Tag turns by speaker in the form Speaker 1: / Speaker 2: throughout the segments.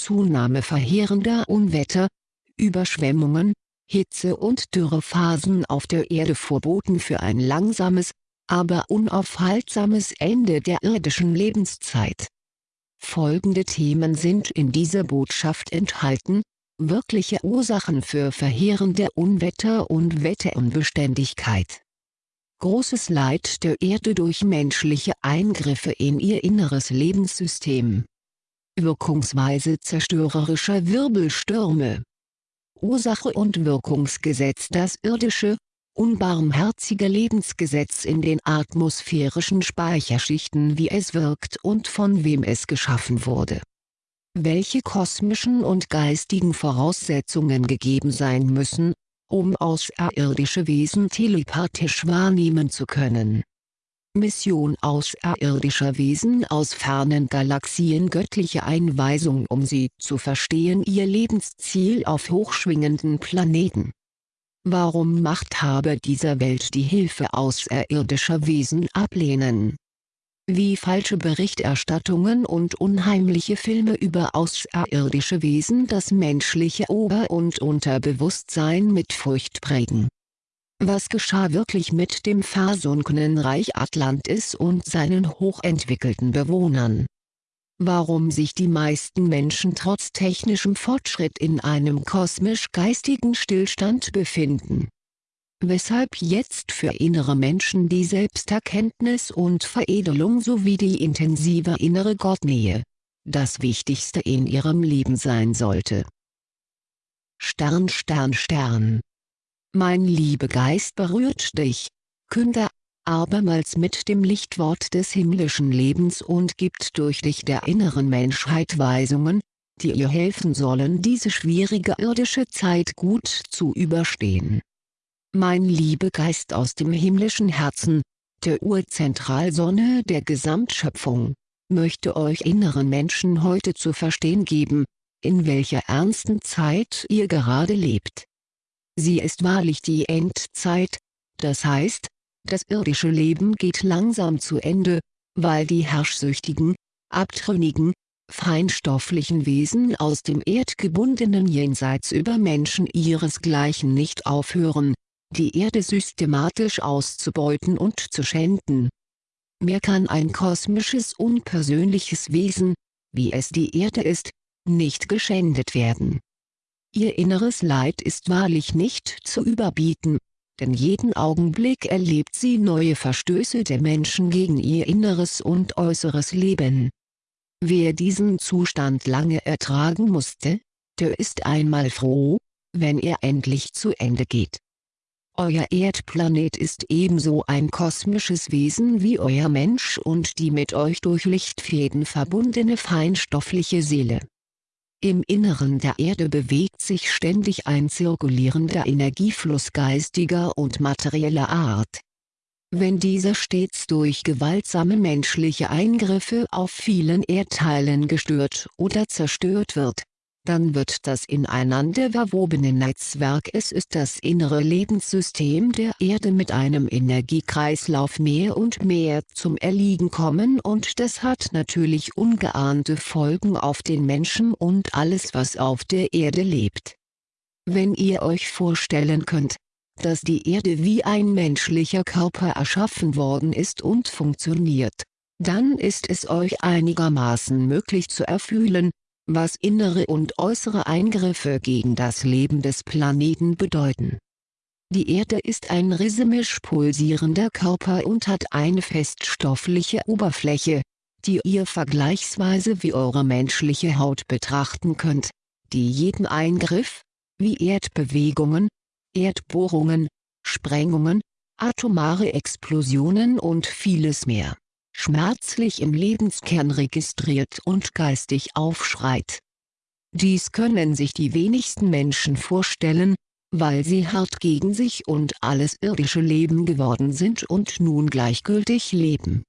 Speaker 1: Zunahme verheerender Unwetter, Überschwemmungen, Hitze- und Dürrephasen auf der Erde vorboten für ein langsames, aber unaufhaltsames Ende der irdischen Lebenszeit. Folgende Themen sind in dieser Botschaft enthalten, wirkliche Ursachen für verheerende Unwetter und Wetterunbeständigkeit. Großes Leid der Erde durch menschliche Eingriffe in ihr inneres Lebenssystem. Wirkungsweise zerstörerischer Wirbelstürme. Ursache und Wirkungsgesetz Das irdische, unbarmherzige Lebensgesetz in den atmosphärischen Speicherschichten wie es wirkt und von wem es geschaffen wurde. Welche kosmischen und geistigen Voraussetzungen gegeben sein müssen, um außerirdische Wesen telepathisch wahrnehmen zu können. Mission außerirdischer Wesen aus fernen Galaxien Göttliche Einweisung um sie zu verstehen Ihr Lebensziel auf hochschwingenden Planeten Warum Machthaber dieser Welt die Hilfe außerirdischer Wesen ablehnen. Wie falsche Berichterstattungen und unheimliche Filme über außerirdische Wesen das menschliche Ober- und Unterbewusstsein mit Furcht prägen. Was geschah wirklich mit dem versunkenen Reich Atlantis und seinen hochentwickelten Bewohnern? warum sich die meisten Menschen trotz technischem Fortschritt in einem kosmisch-geistigen Stillstand befinden. Weshalb jetzt für innere Menschen die Selbsterkenntnis und Veredelung sowie die intensive innere Gottnähe, das Wichtigste in ihrem Leben sein sollte. Stern Stern Stern Mein Liebegeist berührt dich, Künder abermals mit dem Lichtwort des himmlischen Lebens und gibt durch dich der inneren Menschheit Weisungen, die ihr helfen sollen diese schwierige irdische Zeit gut zu überstehen. Mein Liebegeist aus dem himmlischen Herzen, der Urzentralsonne der Gesamtschöpfung, möchte euch inneren Menschen heute zu verstehen geben, in welcher ernsten Zeit ihr gerade lebt. Sie ist wahrlich die Endzeit, das heißt, das irdische Leben geht langsam zu Ende, weil die herrschsüchtigen, abtrünnigen, feinstofflichen Wesen aus dem erdgebundenen Jenseits über Menschen ihresgleichen nicht aufhören, die Erde systematisch auszubeuten und zu schänden. Mehr kann ein kosmisches unpersönliches Wesen, wie es die Erde ist, nicht geschändet werden. Ihr inneres Leid ist wahrlich nicht zu überbieten, denn jeden Augenblick erlebt sie neue Verstöße der Menschen gegen ihr inneres und äußeres Leben. Wer diesen Zustand lange ertragen musste, der ist einmal froh, wenn er endlich zu Ende geht. Euer Erdplanet ist ebenso ein kosmisches Wesen wie euer Mensch und die mit euch durch Lichtfäden verbundene feinstoffliche Seele. Im Inneren der Erde bewegt sich ständig ein zirkulierender Energiefluss geistiger und materieller Art. Wenn dieser stets durch gewaltsame menschliche Eingriffe auf vielen Erdteilen gestört oder zerstört wird, dann wird das ineinander verwobene Netzwerk es ist das innere Lebenssystem der Erde mit einem Energiekreislauf mehr und mehr zum Erliegen kommen und das hat natürlich ungeahnte Folgen auf den Menschen und alles was auf der Erde lebt. Wenn ihr euch vorstellen könnt, dass die Erde wie ein menschlicher Körper erschaffen worden ist und funktioniert, dann ist es euch einigermaßen möglich zu erfühlen, was innere und äußere Eingriffe gegen das Leben des Planeten bedeuten. Die Erde ist ein rhythmisch pulsierender Körper und hat eine feststoffliche Oberfläche, die ihr vergleichsweise wie eure menschliche Haut betrachten könnt, die jeden Eingriff, wie Erdbewegungen, Erdbohrungen, Sprengungen, atomare Explosionen und vieles mehr schmerzlich im Lebenskern registriert und geistig aufschreit. Dies können sich die wenigsten Menschen vorstellen, weil sie hart gegen sich und alles irdische Leben geworden sind und nun gleichgültig leben.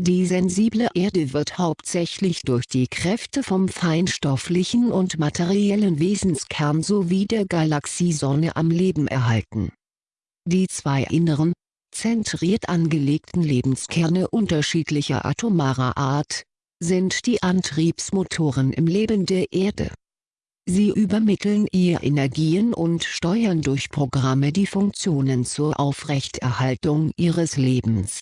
Speaker 1: Die sensible Erde wird hauptsächlich durch die Kräfte vom feinstofflichen und materiellen Wesenskern sowie der Galaxiesonne am Leben erhalten. Die zwei inneren, zentriert angelegten Lebenskerne unterschiedlicher atomarer Art, sind die Antriebsmotoren im Leben der Erde. Sie übermitteln ihr Energien und steuern durch Programme die Funktionen zur Aufrechterhaltung ihres Lebens.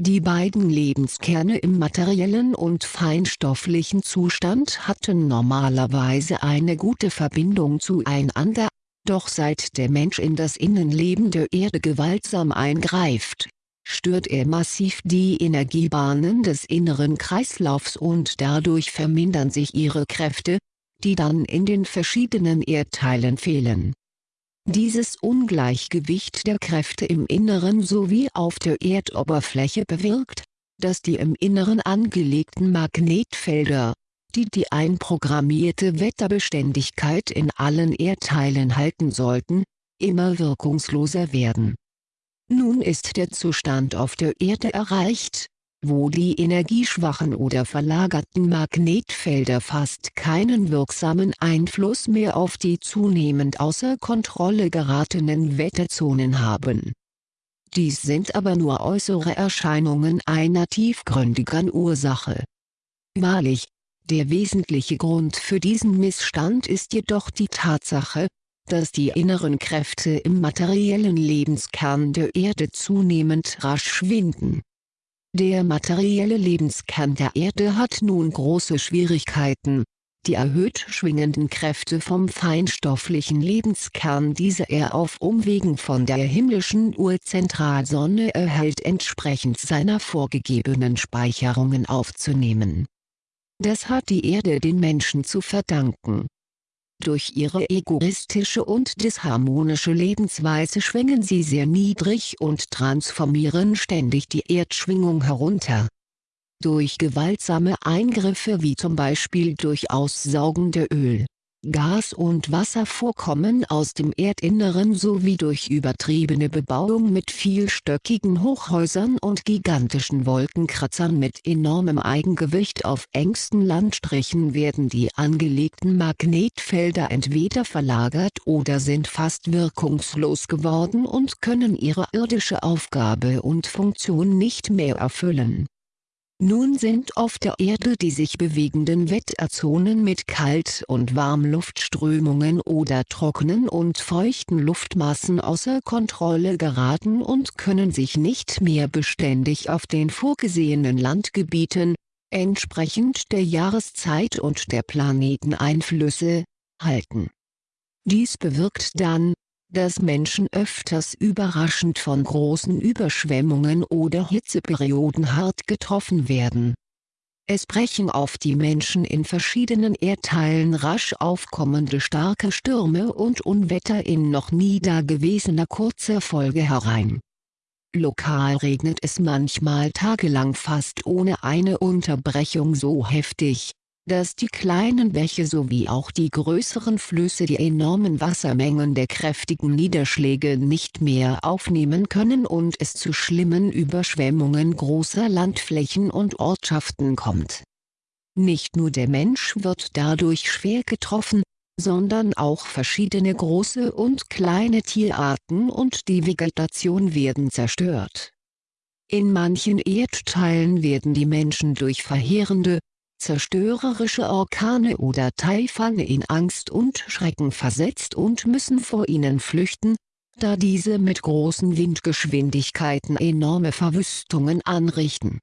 Speaker 1: Die beiden Lebenskerne im materiellen und feinstofflichen Zustand hatten normalerweise eine gute Verbindung zueinander, doch seit der Mensch in das Innenleben der Erde gewaltsam eingreift, stört er massiv die Energiebahnen des inneren Kreislaufs und dadurch vermindern sich ihre Kräfte, die dann in den verschiedenen Erdteilen fehlen. Dieses Ungleichgewicht der Kräfte im Inneren sowie auf der Erdoberfläche bewirkt, dass die im Inneren angelegten Magnetfelder, die die einprogrammierte Wetterbeständigkeit in allen Erdteilen halten sollten, immer wirkungsloser werden. Nun ist der Zustand auf der Erde erreicht, wo die energieschwachen oder verlagerten Magnetfelder fast keinen wirksamen Einfluss mehr auf die zunehmend außer Kontrolle geratenen Wetterzonen haben. Dies sind aber nur äußere Erscheinungen einer tiefgründigen Ursache. Wahrlich, der wesentliche Grund für diesen Missstand ist jedoch die Tatsache, dass die inneren Kräfte im materiellen Lebenskern der Erde zunehmend rasch schwinden der materielle Lebenskern der Erde hat nun große Schwierigkeiten, die erhöht schwingenden Kräfte vom feinstofflichen Lebenskern diese er auf Umwegen von der himmlischen Urzentralsonne erhält entsprechend seiner vorgegebenen Speicherungen aufzunehmen. Das hat die Erde den Menschen zu verdanken durch ihre egoistische und disharmonische Lebensweise schwingen sie sehr niedrig und transformieren ständig die Erdschwingung herunter. Durch gewaltsame Eingriffe wie zum Beispiel durch Aussaugen der Öl, Gas- und Wasservorkommen aus dem Erdinneren sowie durch übertriebene Bebauung mit vielstöckigen Hochhäusern und gigantischen Wolkenkratzern mit enormem Eigengewicht auf engsten Landstrichen werden die angelegten Magnetfelder entweder verlagert oder sind fast wirkungslos geworden und können ihre irdische Aufgabe und Funktion nicht mehr erfüllen nun sind auf der Erde die sich bewegenden Wetterzonen mit Kalt- und Warmluftströmungen oder trockenen und feuchten Luftmassen außer Kontrolle geraten und können sich nicht mehr beständig auf den vorgesehenen Landgebieten, entsprechend der Jahreszeit und der Planeteneinflüsse, halten. Dies bewirkt dann, dass Menschen öfters überraschend von großen Überschwemmungen oder Hitzeperioden hart getroffen werden. Es brechen auf die Menschen in verschiedenen Erdteilen rasch aufkommende starke Stürme und Unwetter in noch nie dagewesener kurzer Folge herein. Lokal regnet es manchmal tagelang fast ohne eine Unterbrechung so heftig, dass die kleinen Bäche sowie auch die größeren Flüsse die enormen Wassermengen der kräftigen Niederschläge nicht mehr aufnehmen können und es zu schlimmen Überschwemmungen großer Landflächen und Ortschaften kommt. Nicht nur der Mensch wird dadurch schwer getroffen, sondern auch verschiedene große und kleine Tierarten und die Vegetation werden zerstört. In manchen Erdteilen werden die Menschen durch verheerende, zerstörerische Orkane oder Taifane in Angst und Schrecken versetzt und müssen vor ihnen flüchten, da diese mit großen Windgeschwindigkeiten enorme Verwüstungen anrichten.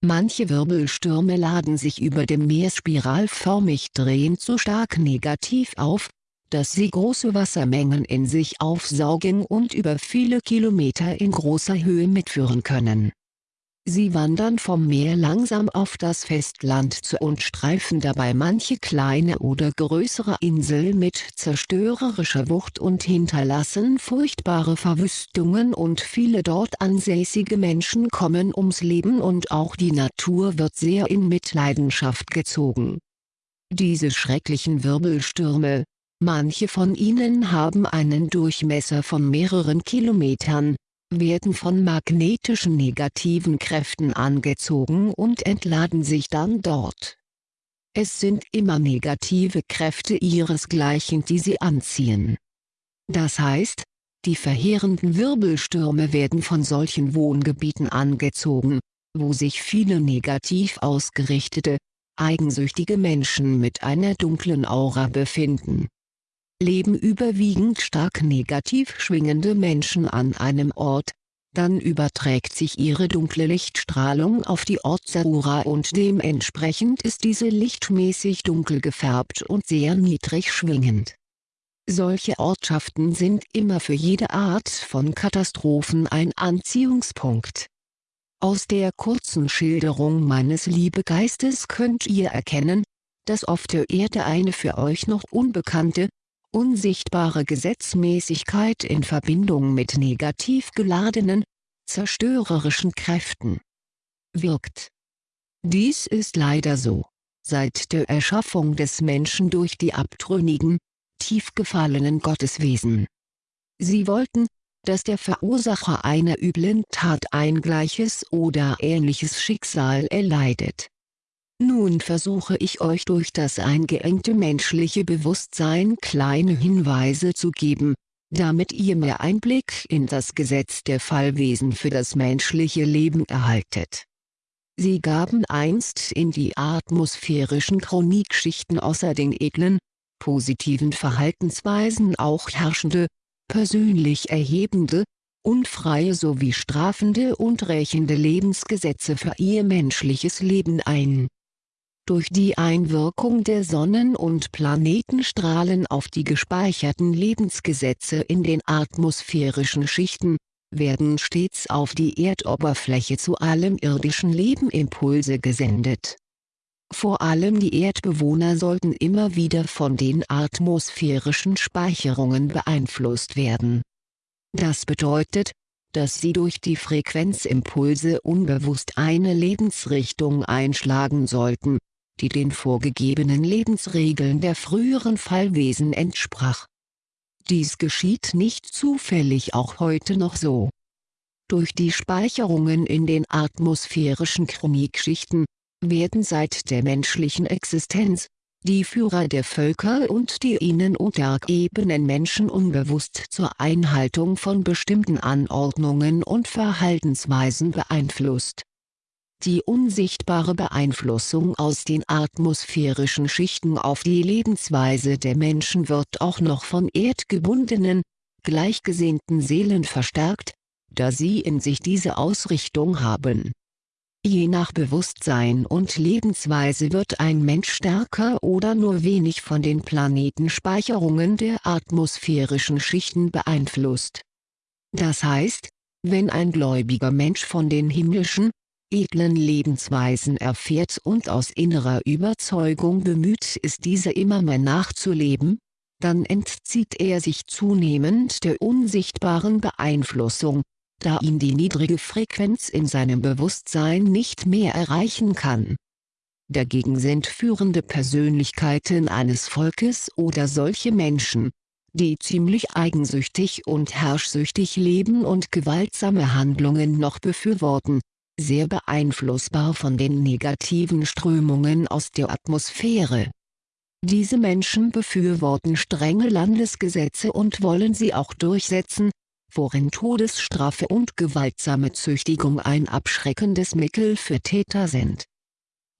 Speaker 1: Manche Wirbelstürme laden sich über dem Meer spiralförmig drehend so stark negativ auf, dass sie große Wassermengen in sich aufsaugen und über viele Kilometer in großer Höhe mitführen können Sie wandern vom Meer langsam auf das Festland zu und streifen dabei manche kleine oder größere Insel mit zerstörerischer Wucht und hinterlassen furchtbare Verwüstungen und viele dort ansässige Menschen kommen ums Leben und auch die Natur wird sehr in Mitleidenschaft gezogen. Diese schrecklichen Wirbelstürme, manche von ihnen haben einen Durchmesser von mehreren Kilometern, werden von magnetischen negativen Kräften angezogen und entladen sich dann dort. Es sind immer negative Kräfte ihresgleichen die sie anziehen. Das heißt, die verheerenden Wirbelstürme werden von solchen Wohngebieten angezogen, wo sich viele negativ ausgerichtete, eigensüchtige Menschen mit einer dunklen Aura befinden. Leben überwiegend stark negativ schwingende Menschen an einem Ort, dann überträgt sich ihre dunkle Lichtstrahlung auf die Ortsaura und dementsprechend ist diese lichtmäßig dunkel gefärbt und sehr niedrig schwingend. Solche Ortschaften sind immer für jede Art von Katastrophen ein Anziehungspunkt. Aus der kurzen Schilderung meines Liebegeistes könnt ihr erkennen, dass auf der Erde eine für euch noch unbekannte, unsichtbare Gesetzmäßigkeit in Verbindung mit negativ geladenen, zerstörerischen Kräften wirkt. Dies ist leider so. Seit der Erschaffung des Menschen durch die abtrünnigen, tief gefallenen Gotteswesen. Sie wollten, dass der Verursacher einer üblen Tat ein gleiches oder ähnliches Schicksal erleidet. Nun versuche ich euch durch das eingeengte menschliche Bewusstsein kleine Hinweise zu geben, damit ihr mehr Einblick in das Gesetz der Fallwesen für das menschliche Leben erhaltet. Sie gaben einst in die atmosphärischen Chronikschichten außer den edlen, positiven Verhaltensweisen auch herrschende, persönlich erhebende, unfreie sowie strafende und rächende Lebensgesetze für ihr menschliches Leben ein. Durch die Einwirkung der Sonnen- und Planetenstrahlen auf die gespeicherten Lebensgesetze in den atmosphärischen Schichten, werden stets auf die Erdoberfläche zu allem irdischen Leben Impulse gesendet vor allem die Erdbewohner sollten immer wieder von den atmosphärischen Speicherungen beeinflusst werden. Das bedeutet, dass sie durch die Frequenzimpulse unbewusst eine Lebensrichtung einschlagen sollten, die den vorgegebenen Lebensregeln der früheren Fallwesen entsprach. Dies geschieht nicht zufällig auch heute noch so. Durch die Speicherungen in den atmosphärischen Chronikschichten, werden seit der menschlichen Existenz, die Führer der Völker und die ihnen untergebenen Menschen unbewusst zur Einhaltung von bestimmten Anordnungen und Verhaltensweisen beeinflusst. Die unsichtbare Beeinflussung aus den atmosphärischen Schichten auf die Lebensweise der Menschen wird auch noch von erdgebundenen, gleichgesinnten Seelen verstärkt, da sie in sich diese Ausrichtung haben Je nach Bewusstsein und Lebensweise wird ein Mensch stärker oder nur wenig von den Planetenspeicherungen der atmosphärischen Schichten beeinflusst. Das heißt, wenn ein gläubiger Mensch von den himmlischen, edlen Lebensweisen erfährt und aus innerer Überzeugung bemüht ist diese immer mehr nachzuleben, dann entzieht er sich zunehmend der unsichtbaren Beeinflussung, da ihn die niedrige Frequenz in seinem Bewusstsein nicht mehr erreichen kann. Dagegen sind führende Persönlichkeiten eines Volkes oder solche Menschen, die ziemlich eigensüchtig und herrschsüchtig leben und gewaltsame Handlungen noch befürworten, sehr beeinflussbar von den negativen Strömungen aus der Atmosphäre. Diese Menschen befürworten strenge Landesgesetze und wollen sie auch durchsetzen, worin Todesstrafe und gewaltsame Züchtigung ein abschreckendes Mittel für Täter sind.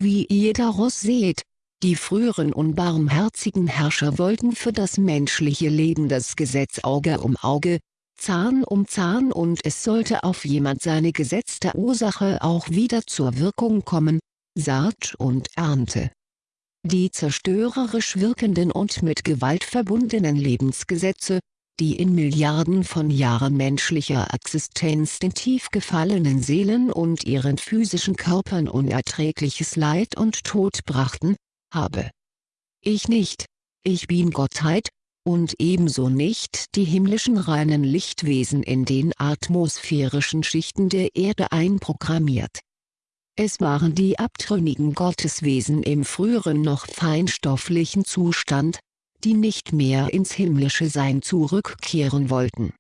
Speaker 1: Wie ihr daraus seht, die früheren unbarmherzigen Herrscher wollten für das menschliche Leben das Gesetz Auge um Auge, Zahn um Zahn und es sollte auf jemand seine gesetzte Ursache auch wieder zur Wirkung kommen, Saat und Ernte. Die zerstörerisch wirkenden und mit Gewalt verbundenen Lebensgesetze, die in Milliarden von Jahren menschlicher Existenz den tief gefallenen Seelen und ihren physischen Körpern unerträgliches Leid und Tod brachten, habe. Ich nicht, ich bin Gottheit, und ebenso nicht die himmlischen reinen Lichtwesen in den atmosphärischen Schichten der Erde einprogrammiert. Es waren die abtrünnigen Gotteswesen im früheren noch feinstofflichen Zustand, die nicht mehr ins himmlische Sein zurückkehren wollten.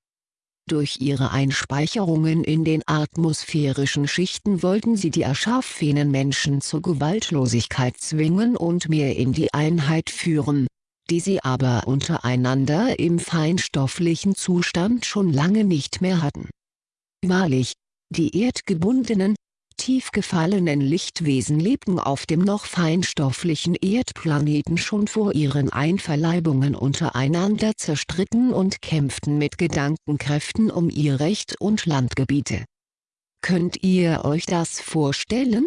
Speaker 1: Durch ihre Einspeicherungen in den atmosphärischen Schichten wollten sie die erschaffenen Menschen zur Gewaltlosigkeit zwingen und mehr in die Einheit führen, die sie aber untereinander im feinstofflichen Zustand schon lange nicht mehr hatten. Wahrlich, die erdgebundenen, tief gefallenen Lichtwesen lebten auf dem noch feinstofflichen Erdplaneten schon vor ihren Einverleibungen untereinander zerstritten und kämpften mit Gedankenkräften um ihr Recht und Landgebiete. Könnt ihr euch das vorstellen?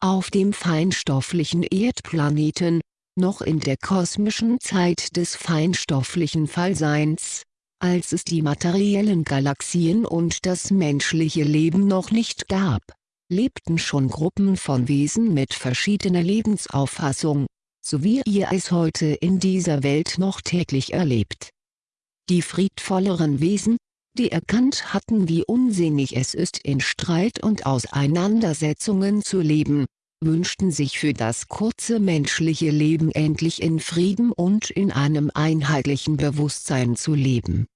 Speaker 1: Auf dem feinstofflichen Erdplaneten, noch in der kosmischen Zeit des feinstofflichen Fallseins, als es die materiellen Galaxien und das menschliche Leben noch nicht gab, lebten schon Gruppen von Wesen mit verschiedener Lebensauffassung, so wie ihr es heute in dieser Welt noch täglich erlebt. Die friedvolleren Wesen, die erkannt hatten wie unsinnig es ist in Streit und Auseinandersetzungen zu leben, wünschten sich für das kurze menschliche Leben endlich in Frieden und in einem einheitlichen Bewusstsein zu leben.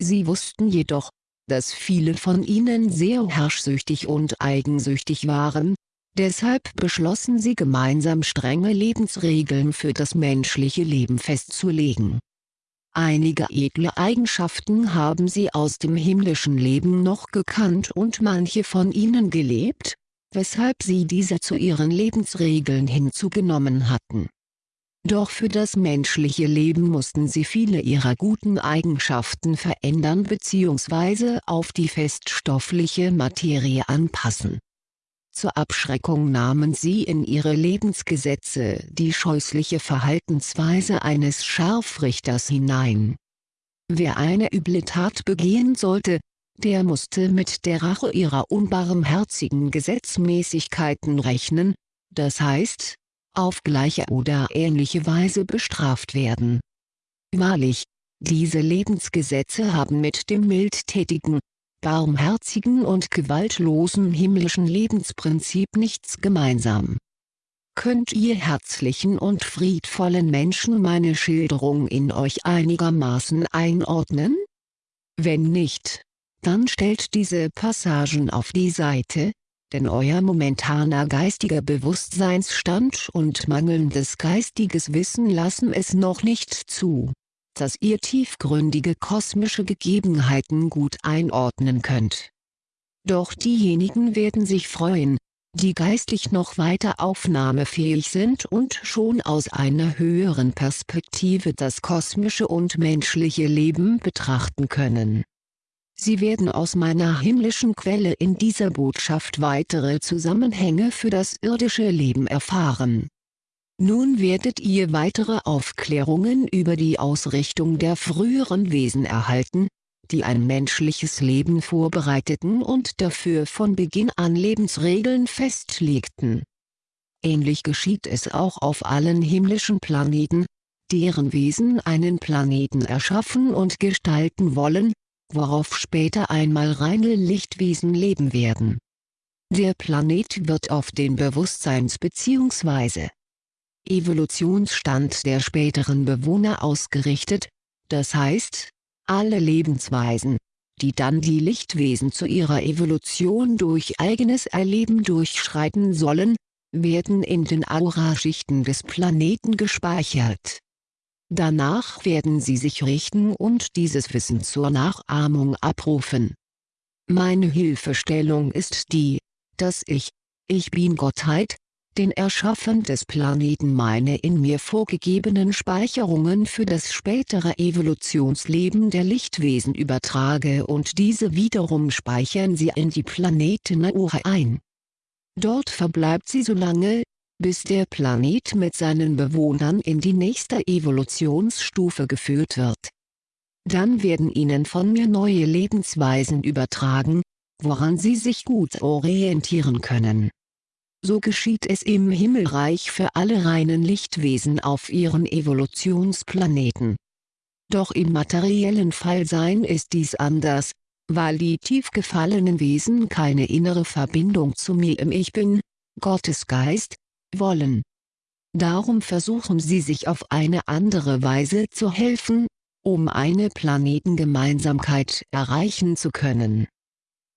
Speaker 1: Sie wussten jedoch, dass viele von ihnen sehr herrschsüchtig und eigensüchtig waren, deshalb beschlossen sie gemeinsam strenge Lebensregeln für das menschliche Leben festzulegen. Einige edle Eigenschaften haben sie aus dem himmlischen Leben noch gekannt und manche von ihnen gelebt, weshalb sie diese zu ihren Lebensregeln hinzugenommen hatten. Doch für das menschliche Leben mussten sie viele ihrer guten Eigenschaften verändern bzw. auf die feststoffliche Materie anpassen. Zur Abschreckung nahmen sie in ihre Lebensgesetze die scheußliche Verhaltensweise eines Scharfrichters hinein. Wer eine üble Tat begehen sollte, der musste mit der Rache ihrer unbarmherzigen Gesetzmäßigkeiten rechnen, das heißt, auf gleiche oder ähnliche Weise bestraft werden. Wahrlich, diese Lebensgesetze haben mit dem mildtätigen, barmherzigen und gewaltlosen himmlischen Lebensprinzip nichts gemeinsam. Könnt ihr herzlichen und friedvollen Menschen meine Schilderung in euch einigermaßen einordnen? Wenn nicht, dann stellt diese Passagen auf die Seite, denn euer momentaner geistiger Bewusstseinsstand und mangelndes geistiges Wissen lassen es noch nicht zu, dass ihr tiefgründige kosmische Gegebenheiten gut einordnen könnt. Doch diejenigen werden sich freuen, die geistlich noch weiter aufnahmefähig sind und schon aus einer höheren Perspektive das kosmische und menschliche Leben betrachten können. Sie werden aus meiner himmlischen Quelle in dieser Botschaft weitere Zusammenhänge für das irdische Leben erfahren. Nun werdet ihr weitere Aufklärungen über die Ausrichtung der früheren Wesen erhalten, die ein menschliches Leben vorbereiteten und dafür von Beginn an Lebensregeln festlegten. Ähnlich geschieht es auch auf allen himmlischen Planeten, deren Wesen einen Planeten erschaffen und gestalten wollen, worauf später einmal reine Lichtwesen leben werden. Der Planet wird auf den Bewusstseins- bzw. Evolutionsstand der späteren Bewohner ausgerichtet, das heißt, alle Lebensweisen, die dann die Lichtwesen zu ihrer Evolution durch eigenes Erleben durchschreiten sollen, werden in den Auraschichten des Planeten gespeichert Danach werden sie sich richten und dieses Wissen zur Nachahmung abrufen. Meine Hilfestellung ist die, dass ich, ich bin Gottheit, den Erschaffen des Planeten meine in mir vorgegebenen Speicherungen für das spätere Evolutionsleben der Lichtwesen übertrage und diese wiederum speichern sie in die Planeten Aura ein. Dort verbleibt sie so lange, bis der Planet mit seinen Bewohnern in die nächste Evolutionsstufe geführt wird. Dann werden ihnen von mir neue Lebensweisen übertragen, woran sie sich gut orientieren können. So geschieht es im Himmelreich für alle reinen Lichtwesen auf ihren Evolutionsplaneten. Doch im materiellen Fallsein ist dies anders, weil die tief gefallenen Wesen keine innere Verbindung zu mir im Ich Bin, Gottes Geist, wollen. Darum versuchen sie sich auf eine andere Weise zu helfen, um eine Planetengemeinsamkeit erreichen zu können.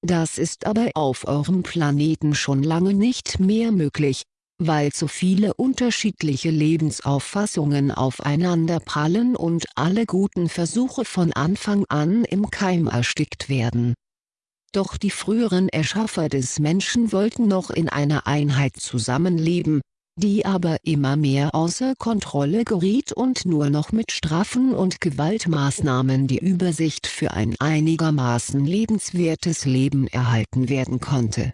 Speaker 1: Das ist aber auf eurem Planeten schon lange nicht mehr möglich, weil zu viele unterschiedliche Lebensauffassungen aufeinanderprallen und alle guten Versuche von Anfang an im Keim erstickt werden. Doch die früheren Erschaffer des Menschen wollten noch in einer Einheit zusammenleben, die aber immer mehr außer Kontrolle geriet und nur noch mit Strafen und Gewaltmaßnahmen die Übersicht für ein einigermaßen lebenswertes Leben erhalten werden konnte.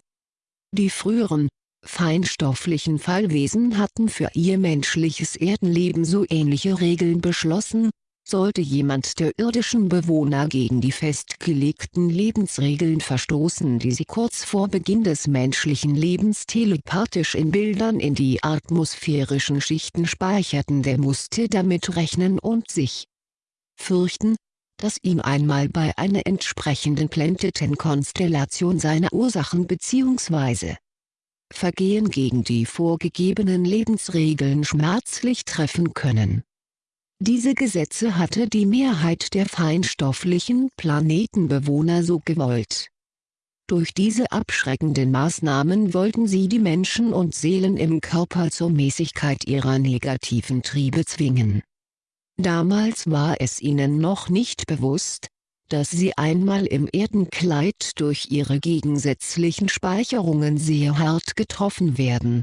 Speaker 1: Die früheren, feinstofflichen Fallwesen hatten für ihr menschliches Erdenleben so ähnliche Regeln beschlossen, sollte jemand der irdischen Bewohner gegen die festgelegten Lebensregeln verstoßen die sie kurz vor Beginn des menschlichen Lebens telepathisch in Bildern in die atmosphärischen Schichten speicherten der musste damit rechnen und sich fürchten, dass ihm einmal bei einer entsprechenden Planetenkonstellation seine Ursachen bzw. Vergehen gegen die vorgegebenen Lebensregeln schmerzlich treffen können diese Gesetze hatte die Mehrheit der feinstofflichen Planetenbewohner so gewollt. Durch diese abschreckenden Maßnahmen wollten sie die Menschen und Seelen im Körper zur Mäßigkeit ihrer negativen Triebe zwingen. Damals war es ihnen noch nicht bewusst, dass sie einmal im Erdenkleid durch ihre gegensätzlichen Speicherungen sehr hart getroffen werden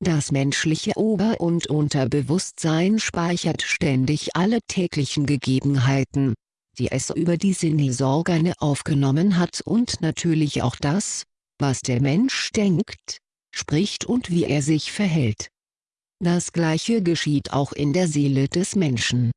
Speaker 1: das menschliche Ober- und Unterbewusstsein speichert ständig alle täglichen Gegebenheiten, die es über die Sinnesorgane aufgenommen hat und natürlich auch das, was der Mensch denkt, spricht und wie er sich verhält. Das gleiche geschieht auch in der Seele des Menschen.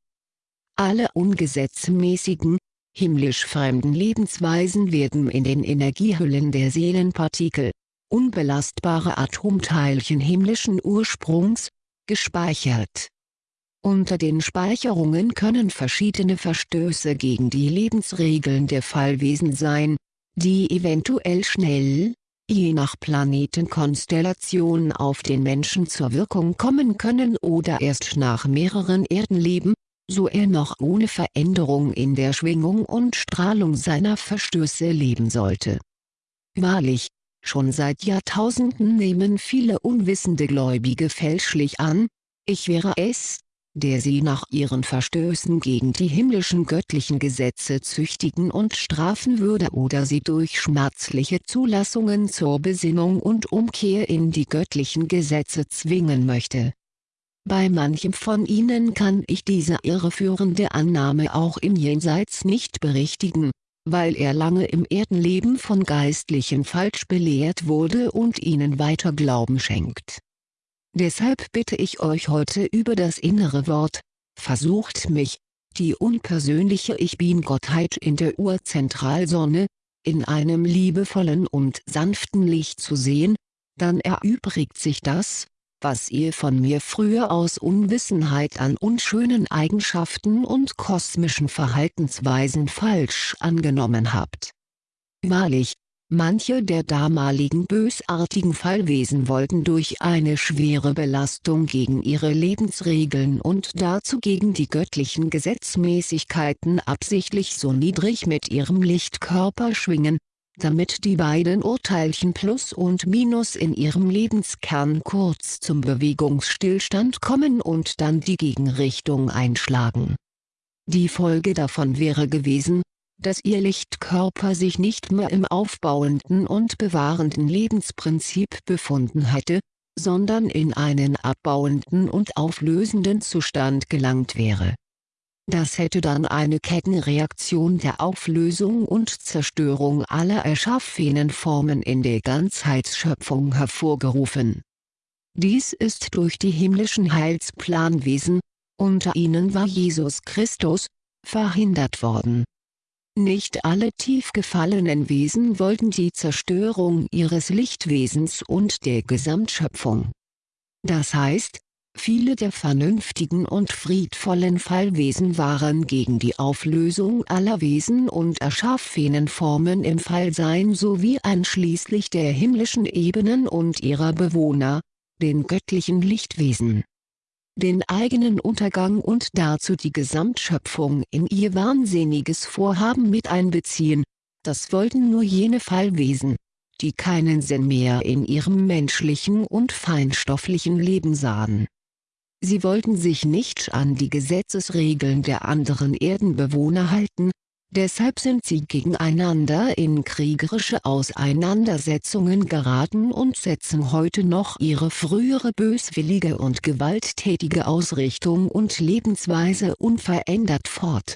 Speaker 1: Alle ungesetzmäßigen, himmlisch fremden Lebensweisen werden in den Energiehüllen der Seelenpartikel, unbelastbare Atomteilchen himmlischen Ursprungs, gespeichert. Unter den Speicherungen können verschiedene Verstöße gegen die Lebensregeln der Fallwesen sein, die eventuell schnell, je nach Planetenkonstellation auf den Menschen zur Wirkung kommen können oder erst nach mehreren Erdenleben, so er noch ohne Veränderung in der Schwingung und Strahlung seiner Verstöße leben sollte. Wahrlich, Schon seit Jahrtausenden nehmen viele unwissende Gläubige fälschlich an, ich wäre es, der sie nach ihren Verstößen gegen die himmlischen göttlichen Gesetze züchtigen und strafen würde oder sie durch schmerzliche Zulassungen zur Besinnung und Umkehr in die göttlichen Gesetze zwingen möchte. Bei manchem von ihnen kann ich diese irreführende Annahme auch im Jenseits nicht berichtigen, weil er lange im Erdenleben von Geistlichen falsch belehrt wurde und ihnen weiter Glauben schenkt. Deshalb bitte ich euch heute über das innere Wort, versucht mich, die unpersönliche Ich Bin-Gottheit in der Urzentralsonne, in einem liebevollen und sanften Licht zu sehen, dann erübrigt sich das, was ihr von mir früher aus Unwissenheit an unschönen Eigenschaften und kosmischen Verhaltensweisen falsch angenommen habt. Wahrlich, manche der damaligen bösartigen Fallwesen wollten durch eine schwere Belastung gegen ihre Lebensregeln und dazu gegen die göttlichen Gesetzmäßigkeiten absichtlich so niedrig mit ihrem Lichtkörper schwingen, damit die beiden Urteilchen Plus und Minus in ihrem Lebenskern kurz zum Bewegungsstillstand kommen und dann die Gegenrichtung einschlagen. Die Folge davon wäre gewesen, dass ihr Lichtkörper sich nicht mehr im aufbauenden und bewahrenden Lebensprinzip befunden hätte, sondern in einen abbauenden und auflösenden Zustand gelangt wäre das hätte dann eine Kettenreaktion der Auflösung und Zerstörung aller erschaffenen Formen in der Ganzheitsschöpfung hervorgerufen. Dies ist durch die himmlischen Heilsplanwesen, unter ihnen war Jesus Christus, verhindert worden. Nicht alle tief gefallenen Wesen wollten die Zerstörung ihres Lichtwesens und der Gesamtschöpfung. Das heißt, Viele der vernünftigen und friedvollen Fallwesen waren gegen die Auflösung aller Wesen und erschaffenen Formen im Fallsein sowie einschließlich der himmlischen Ebenen und ihrer Bewohner, den göttlichen Lichtwesen. Den eigenen Untergang und dazu die Gesamtschöpfung in ihr wahnsinniges Vorhaben mit einbeziehen, das wollten nur jene Fallwesen, die keinen Sinn mehr in ihrem menschlichen und feinstofflichen Leben sahen Sie wollten sich nicht an die Gesetzesregeln der anderen Erdenbewohner halten, Deshalb sind sie gegeneinander in kriegerische Auseinandersetzungen geraten und setzen heute noch ihre frühere böswillige und gewalttätige Ausrichtung und Lebensweise unverändert fort.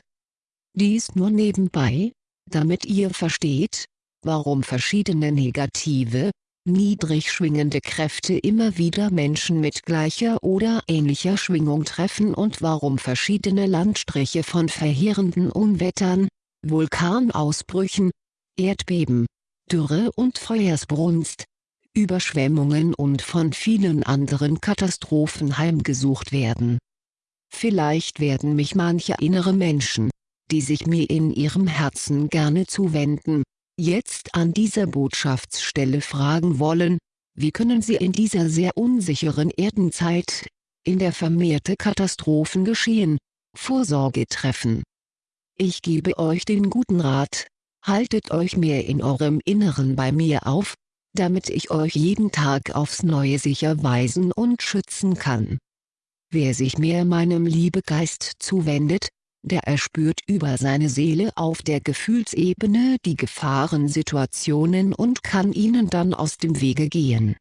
Speaker 1: Dies nur nebenbei, damit ihr versteht, warum verschiedene negative, niedrig schwingende Kräfte immer wieder Menschen mit gleicher oder ähnlicher Schwingung treffen und warum verschiedene Landstriche von verheerenden Unwettern, Vulkanausbrüchen, Erdbeben, Dürre und Feuersbrunst, Überschwemmungen und von vielen anderen Katastrophen heimgesucht werden. Vielleicht werden mich manche innere Menschen, die sich mir in ihrem Herzen gerne zuwenden, jetzt an dieser Botschaftsstelle fragen wollen, wie können sie in dieser sehr unsicheren Erdenzeit, in der vermehrte Katastrophen geschehen, Vorsorge treffen ich gebe euch den guten Rat, haltet euch mehr in eurem Inneren bei mir auf, damit ich euch jeden Tag aufs Neue sicher weisen und schützen kann. Wer sich mehr meinem Liebegeist zuwendet, der erspürt über seine Seele auf der Gefühlsebene die Gefahrensituationen und kann ihnen dann aus dem Wege gehen.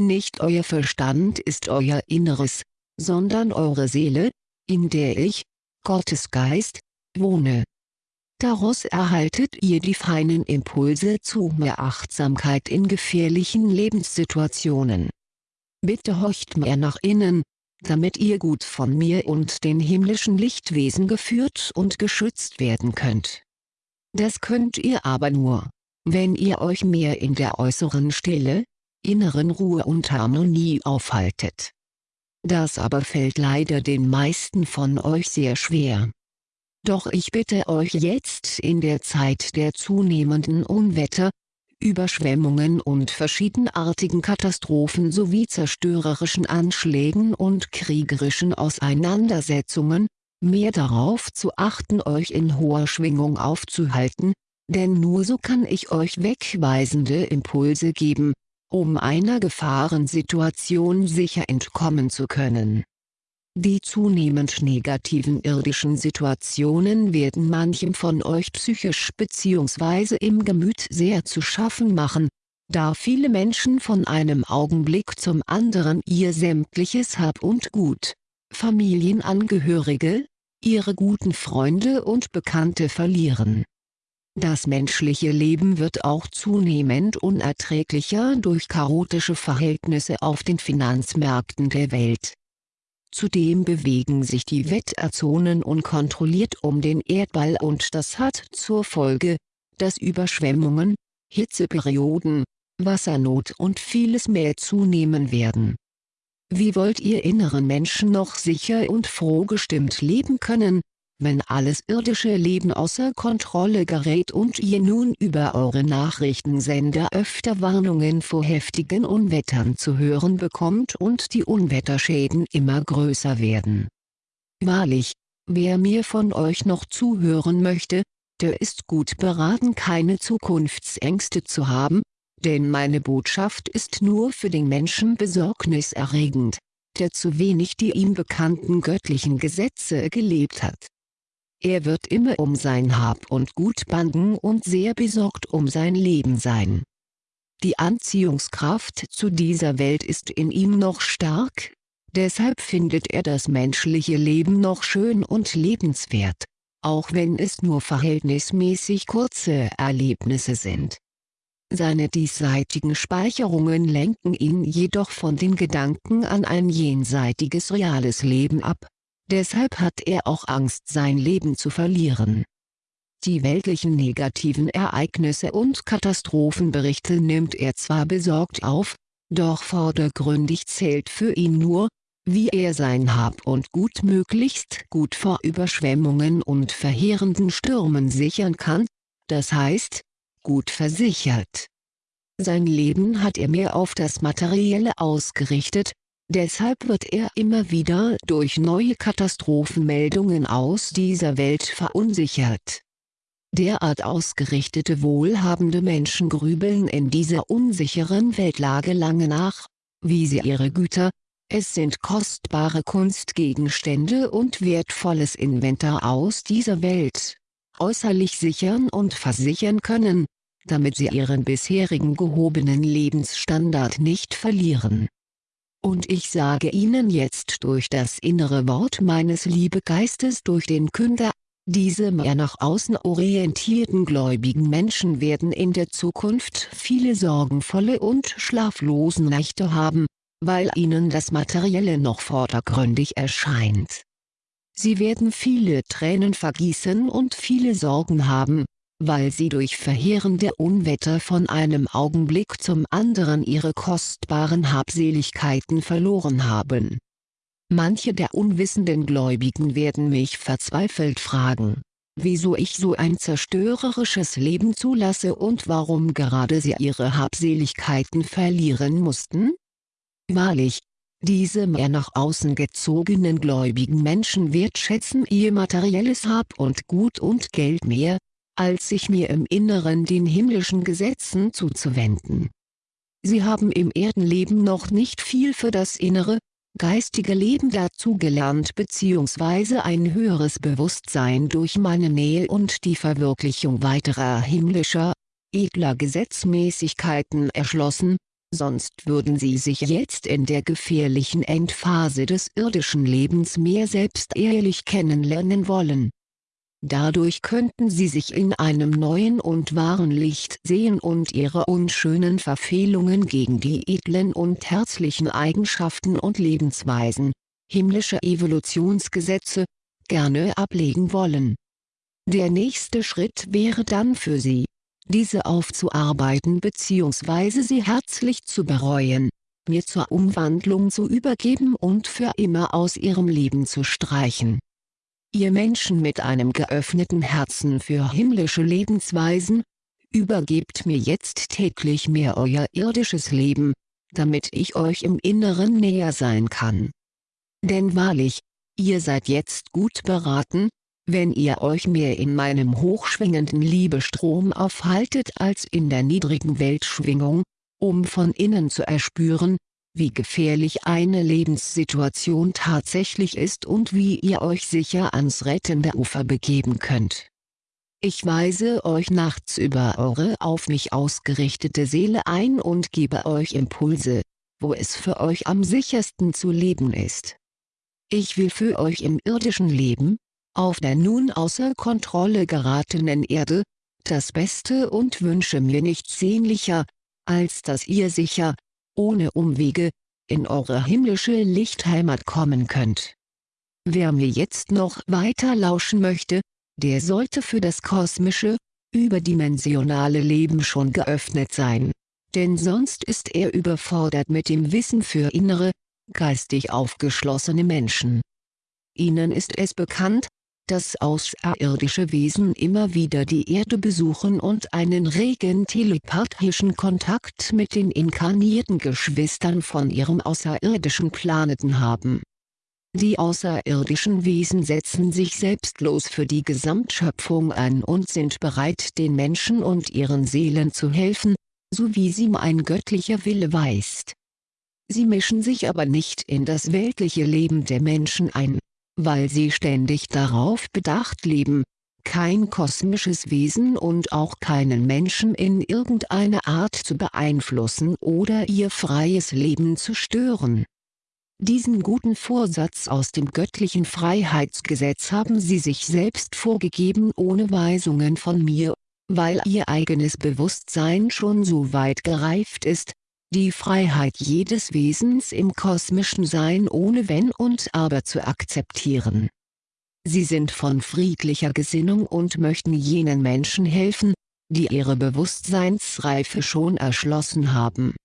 Speaker 1: Nicht euer Verstand ist euer Inneres, sondern eure Seele, in der ich, Gottes Geist, wohne. Daraus erhaltet ihr die feinen Impulse zu mehr Achtsamkeit in gefährlichen Lebenssituationen. Bitte horcht mehr nach innen, damit ihr gut von mir und den himmlischen Lichtwesen geführt und geschützt werden könnt. Das könnt ihr aber nur, wenn ihr euch mehr in der äußeren Stille, inneren Ruhe und Harmonie aufhaltet. Das aber fällt leider den meisten von euch sehr schwer. Doch ich bitte euch jetzt in der Zeit der zunehmenden Unwetter, Überschwemmungen und verschiedenartigen Katastrophen sowie zerstörerischen Anschlägen und kriegerischen Auseinandersetzungen, mehr darauf zu achten euch in hoher Schwingung aufzuhalten, denn nur so kann ich euch wegweisende Impulse geben, um einer Gefahrensituation sicher entkommen zu können die zunehmend negativen irdischen Situationen werden manchem von euch psychisch bzw. im Gemüt sehr zu schaffen machen, da viele Menschen von einem Augenblick zum anderen ihr sämtliches Hab und Gut, Familienangehörige, ihre guten Freunde und Bekannte verlieren. Das menschliche Leben wird auch zunehmend unerträglicher durch chaotische Verhältnisse auf den Finanzmärkten der Welt Zudem bewegen sich die Wetterzonen unkontrolliert um den Erdball und das hat zur Folge, dass Überschwemmungen, Hitzeperioden, Wassernot und vieles mehr zunehmen werden. Wie wollt ihr inneren Menschen noch sicher und froh gestimmt leben können, wenn alles irdische Leben außer Kontrolle gerät und ihr nun über eure Nachrichtensender öfter Warnungen vor heftigen Unwettern zu hören bekommt und die Unwetterschäden immer größer werden. Wahrlich, wer mir von euch noch zuhören möchte, der ist gut beraten keine Zukunftsängste zu haben, denn meine Botschaft ist nur für den Menschen besorgniserregend, der zu wenig die ihm bekannten göttlichen Gesetze gelebt hat. Er wird immer um sein Hab und Gut bangen und sehr besorgt um sein Leben sein. Die Anziehungskraft zu dieser Welt ist in ihm noch stark, deshalb findet er das menschliche Leben noch schön und lebenswert, auch wenn es nur verhältnismäßig kurze Erlebnisse sind. Seine diesseitigen Speicherungen lenken ihn jedoch von den Gedanken an ein jenseitiges reales Leben ab Deshalb hat er auch Angst sein Leben zu verlieren. Die weltlichen negativen Ereignisse und Katastrophenberichte nimmt er zwar besorgt auf, doch vordergründig zählt für ihn nur, wie er sein Hab und Gut möglichst gut vor Überschwemmungen und verheerenden Stürmen sichern kann, das heißt, gut versichert. Sein Leben hat er mehr auf das Materielle ausgerichtet, Deshalb wird er immer wieder durch neue Katastrophenmeldungen aus dieser Welt verunsichert. Derart ausgerichtete wohlhabende Menschen grübeln in dieser unsicheren Weltlage lange nach, wie sie ihre Güter, es sind kostbare Kunstgegenstände und wertvolles Inventar aus dieser Welt, äußerlich sichern und versichern können, damit sie ihren bisherigen gehobenen Lebensstandard nicht verlieren. Und ich sage Ihnen jetzt durch das innere Wort meines Liebegeistes durch den Künder, diese mehr nach außen orientierten gläubigen Menschen werden in der Zukunft viele sorgenvolle und schlaflosen Nächte haben, weil ihnen das Materielle noch vordergründig erscheint. Sie werden viele Tränen vergießen und viele Sorgen haben, weil sie durch verheerende Unwetter von einem Augenblick zum anderen ihre kostbaren Habseligkeiten verloren haben. Manche der unwissenden Gläubigen werden mich verzweifelt fragen, wieso ich so ein zerstörerisches Leben zulasse und warum gerade sie ihre Habseligkeiten verlieren mussten? Wahrlich, diese mehr nach außen gezogenen gläubigen Menschen wertschätzen ihr materielles Hab und Gut und Geld mehr, als sich mir im Inneren den himmlischen Gesetzen zuzuwenden. Sie haben im Erdenleben noch nicht viel für das innere, geistige Leben dazugelernt bzw. ein höheres Bewusstsein durch meine Nähe und die Verwirklichung weiterer himmlischer, edler Gesetzmäßigkeiten erschlossen, sonst würden sie sich jetzt in der gefährlichen Endphase des irdischen Lebens mehr selbst ehrlich kennenlernen wollen Dadurch könnten sie sich in einem neuen und wahren Licht sehen und ihre unschönen Verfehlungen gegen die edlen und herzlichen Eigenschaften und Lebensweisen, himmlische Evolutionsgesetze, gerne ablegen wollen. Der nächste Schritt wäre dann für sie, diese aufzuarbeiten bzw. sie herzlich zu bereuen, mir zur Umwandlung zu übergeben und für immer aus ihrem Leben zu streichen Ihr Menschen mit einem geöffneten Herzen für himmlische Lebensweisen, übergebt mir jetzt täglich mehr euer irdisches Leben, damit ich euch im Inneren näher sein kann. Denn wahrlich, ihr seid jetzt gut beraten, wenn ihr euch mehr in meinem hochschwingenden Liebestrom aufhaltet als in der niedrigen Weltschwingung, um von innen zu erspüren, wie gefährlich eine Lebenssituation tatsächlich ist und wie ihr euch sicher ans rettende Ufer begeben könnt. Ich weise euch nachts über eure auf mich ausgerichtete Seele ein und gebe euch Impulse, wo es für euch am sichersten zu leben ist. Ich will für euch im irdischen Leben, auf der nun außer Kontrolle geratenen Erde, das Beste und wünsche mir nichts sehnlicher, als dass ihr sicher, ohne Umwege, in eure himmlische Lichtheimat kommen könnt. Wer mir jetzt noch weiter lauschen möchte, der sollte für das kosmische, überdimensionale Leben schon geöffnet sein, denn sonst ist er überfordert mit dem Wissen für innere, geistig aufgeschlossene Menschen. Ihnen ist es bekannt, dass außerirdische Wesen immer wieder die Erde besuchen und einen regen telepathischen Kontakt mit den inkarnierten Geschwistern von ihrem außerirdischen Planeten haben. Die außerirdischen Wesen setzen sich selbstlos für die Gesamtschöpfung ein und sind bereit den Menschen und ihren Seelen zu helfen, so wie sie mein göttlicher Wille weist. Sie mischen sich aber nicht in das weltliche Leben der Menschen ein weil sie ständig darauf bedacht leben, kein kosmisches Wesen und auch keinen Menschen in irgendeiner Art zu beeinflussen oder ihr freies Leben zu stören. Diesen guten Vorsatz aus dem göttlichen Freiheitsgesetz haben sie sich selbst vorgegeben ohne Weisungen von mir, weil ihr eigenes Bewusstsein schon so weit gereift ist, die Freiheit jedes Wesens im kosmischen Sein ohne Wenn und Aber zu akzeptieren. Sie sind von friedlicher Gesinnung und möchten jenen Menschen helfen, die ihre Bewusstseinsreife schon erschlossen haben.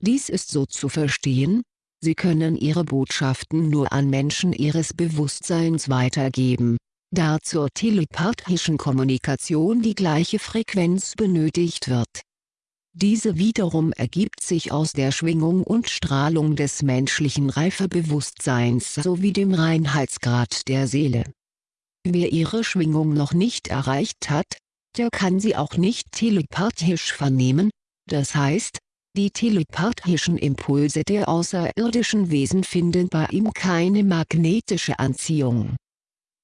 Speaker 1: Dies ist so zu verstehen, sie können ihre Botschaften nur an Menschen ihres Bewusstseins weitergeben, da zur telepathischen Kommunikation die gleiche Frequenz benötigt wird diese wiederum ergibt sich aus der Schwingung und Strahlung des menschlichen Reifebewusstseins sowie dem Reinheitsgrad der Seele. Wer ihre Schwingung noch nicht erreicht hat, der kann sie auch nicht telepathisch vernehmen, das heißt, die telepathischen Impulse der außerirdischen Wesen finden bei ihm keine magnetische Anziehung.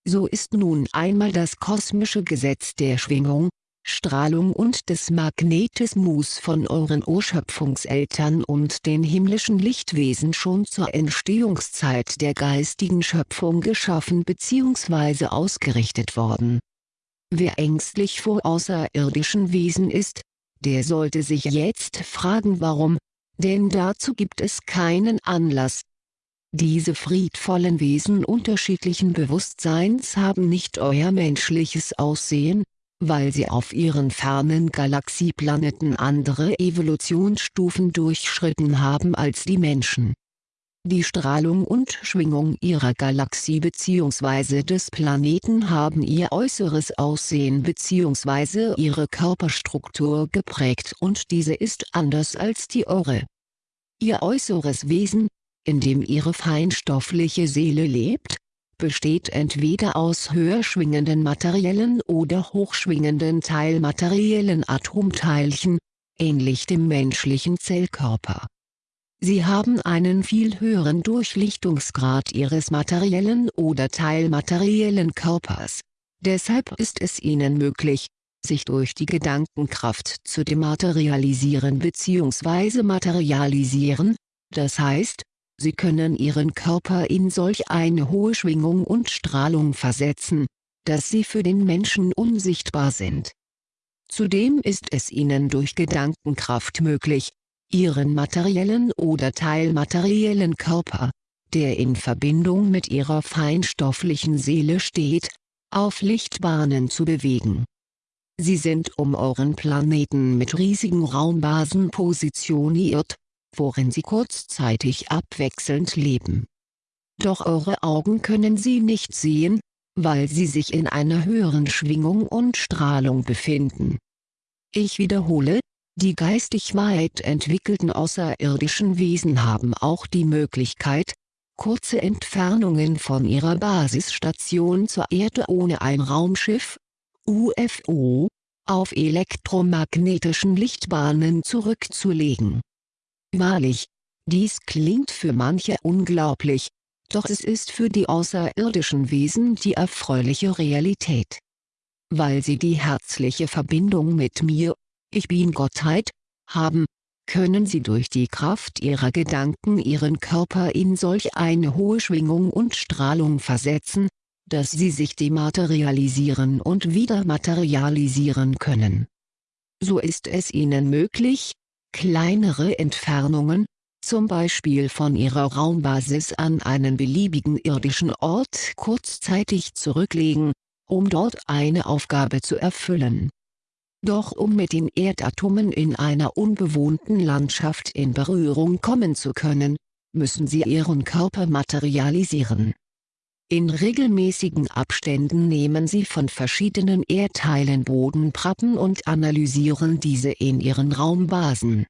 Speaker 1: So ist nun einmal das kosmische Gesetz der Schwingung, Strahlung und des Magnetismus von euren Urschöpfungseltern und den himmlischen Lichtwesen schon zur Entstehungszeit der geistigen Schöpfung geschaffen bzw. ausgerichtet worden. Wer ängstlich vor außerirdischen Wesen ist, der sollte sich jetzt fragen warum, denn dazu gibt es keinen Anlass. Diese friedvollen Wesen unterschiedlichen Bewusstseins haben nicht euer menschliches Aussehen, weil sie auf ihren fernen Galaxieplaneten andere Evolutionsstufen durchschritten haben als die Menschen. Die Strahlung und Schwingung ihrer Galaxie bzw. des Planeten haben ihr äußeres Aussehen bzw. ihre Körperstruktur geprägt und diese ist anders als die eure. Ihr äußeres Wesen, in dem ihre feinstoffliche Seele lebt, besteht entweder aus höher schwingenden materiellen oder hochschwingenden teilmateriellen Atomteilchen, ähnlich dem menschlichen Zellkörper. Sie haben einen viel höheren Durchlichtungsgrad ihres materiellen oder teilmateriellen Körpers. Deshalb ist es ihnen möglich, sich durch die Gedankenkraft zu dematerialisieren bzw. materialisieren, das heißt, Sie können Ihren Körper in solch eine hohe Schwingung und Strahlung versetzen, dass Sie für den Menschen unsichtbar sind. Zudem ist es Ihnen durch Gedankenkraft möglich, Ihren materiellen oder teilmateriellen Körper, der in Verbindung mit Ihrer feinstofflichen Seele steht, auf Lichtbahnen zu bewegen. Sie sind um euren Planeten mit riesigen Raumbasen positioniert, worin sie kurzzeitig abwechselnd leben. Doch eure Augen können sie nicht sehen, weil sie sich in einer höheren Schwingung und Strahlung befinden. Ich wiederhole, die geistig weit entwickelten außerirdischen Wesen haben auch die Möglichkeit, kurze Entfernungen von ihrer Basisstation zur Erde ohne ein Raumschiff, UFO, auf elektromagnetischen Lichtbahnen zurückzulegen. Wahrlich, dies klingt für manche unglaublich, doch es ist für die außerirdischen Wesen die erfreuliche Realität. Weil sie die herzliche Verbindung mit mir, ich bin Gottheit, haben, können sie durch die Kraft ihrer Gedanken ihren Körper in solch eine hohe Schwingung und Strahlung versetzen, dass sie sich dematerialisieren und wieder materialisieren können. So ist es ihnen möglich, kleinere Entfernungen, zum Beispiel von ihrer Raumbasis an einen beliebigen irdischen Ort kurzzeitig zurücklegen, um dort eine Aufgabe zu erfüllen. Doch um mit den Erdatomen in einer unbewohnten Landschaft in Berührung kommen zu können, müssen sie ihren Körper materialisieren. In regelmäßigen Abständen nehmen sie von verschiedenen Erdteilen Bodenprappen und analysieren diese in ihren Raumbasen.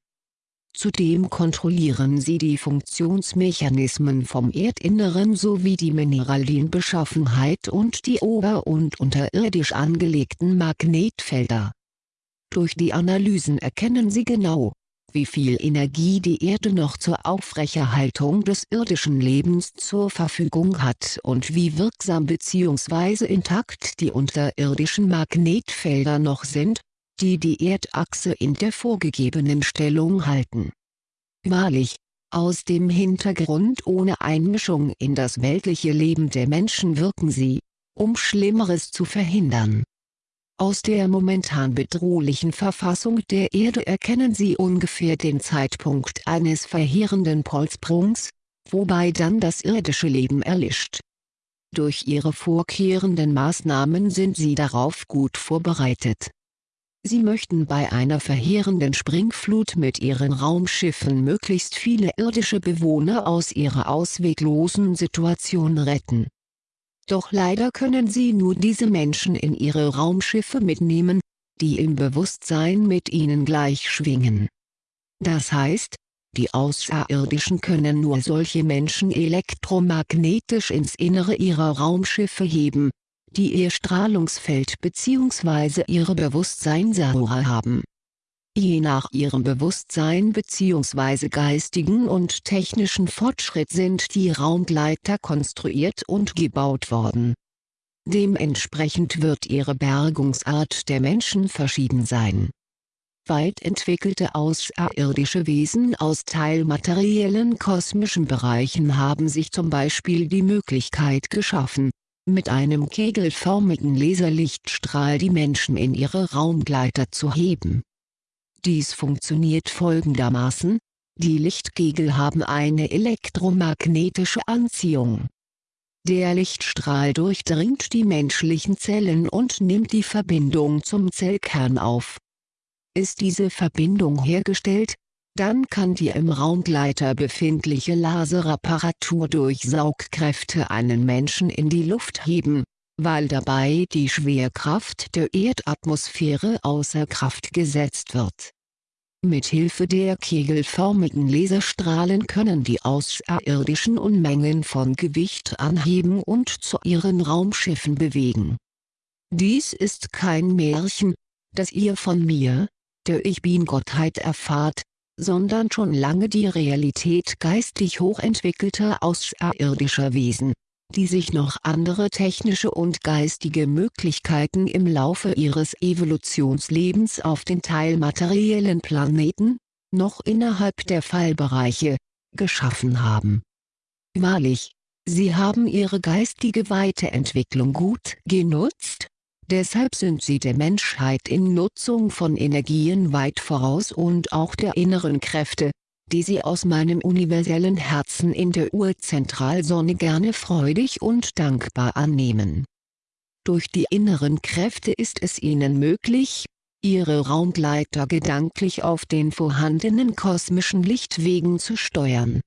Speaker 1: Zudem kontrollieren sie die Funktionsmechanismen vom Erdinneren sowie die Mineralienbeschaffenheit und die ober- und unterirdisch angelegten Magnetfelder. Durch die Analysen erkennen sie genau, wie viel Energie die Erde noch zur Aufrechterhaltung des irdischen Lebens zur Verfügung hat und wie wirksam bzw. intakt die unterirdischen Magnetfelder noch sind, die die Erdachse in der vorgegebenen Stellung halten. Wahrlich, aus dem Hintergrund ohne Einmischung in das weltliche Leben der Menschen wirken sie, um Schlimmeres zu verhindern. Aus der momentan bedrohlichen Verfassung der Erde erkennen sie ungefähr den Zeitpunkt eines verheerenden Polsprungs, wobei dann das irdische Leben erlischt. Durch ihre vorkehrenden Maßnahmen sind sie darauf gut vorbereitet. Sie möchten bei einer verheerenden Springflut mit ihren Raumschiffen möglichst viele irdische Bewohner aus ihrer ausweglosen Situation retten doch leider können sie nur diese Menschen in ihre Raumschiffe mitnehmen, die im Bewusstsein mit ihnen gleich schwingen. Das heißt, die Außerirdischen können nur solche Menschen elektromagnetisch ins Innere ihrer Raumschiffe heben, die ihr Strahlungsfeld bzw. ihre Bewusstseinsaura haben Je nach ihrem Bewusstsein bzw. geistigen und technischen Fortschritt sind die Raumgleiter konstruiert und gebaut worden. Dementsprechend wird ihre Bergungsart der Menschen verschieden sein. Weit entwickelte außerirdische Wesen aus teilmateriellen kosmischen Bereichen haben sich zum Beispiel die Möglichkeit geschaffen, mit einem kegelförmigen Laserlichtstrahl die Menschen in ihre Raumgleiter zu heben. Dies funktioniert folgendermaßen, die Lichtkegel haben eine elektromagnetische Anziehung. Der Lichtstrahl durchdringt die menschlichen Zellen und nimmt die Verbindung zum Zellkern auf. Ist diese Verbindung hergestellt, dann kann die im Raumgleiter befindliche Laserapparatur durch Saugkräfte einen Menschen in die Luft heben, weil dabei die Schwerkraft der Erdatmosphäre außer Kraft gesetzt wird. Mit Hilfe der kegelförmigen Laserstrahlen können die Außerirdischen Unmengen von Gewicht anheben und zu ihren Raumschiffen bewegen. Dies ist kein Märchen, das ihr von mir, der Ich-Bin-Gottheit erfahrt, sondern schon lange die Realität geistig hochentwickelter außerirdischer Wesen, die sich noch andere technische und geistige Möglichkeiten im Laufe ihres Evolutionslebens auf den teilmateriellen Planeten, noch innerhalb der Fallbereiche, geschaffen haben. Wahrlich, sie haben ihre geistige Weiterentwicklung gut genutzt, Deshalb sind sie der Menschheit in Nutzung von Energien weit voraus und auch der inneren Kräfte, die sie aus meinem universellen Herzen in der Urzentralsonne gerne freudig und dankbar annehmen. Durch die inneren Kräfte ist es ihnen möglich, ihre Raumgleiter gedanklich auf den vorhandenen kosmischen Lichtwegen zu steuern.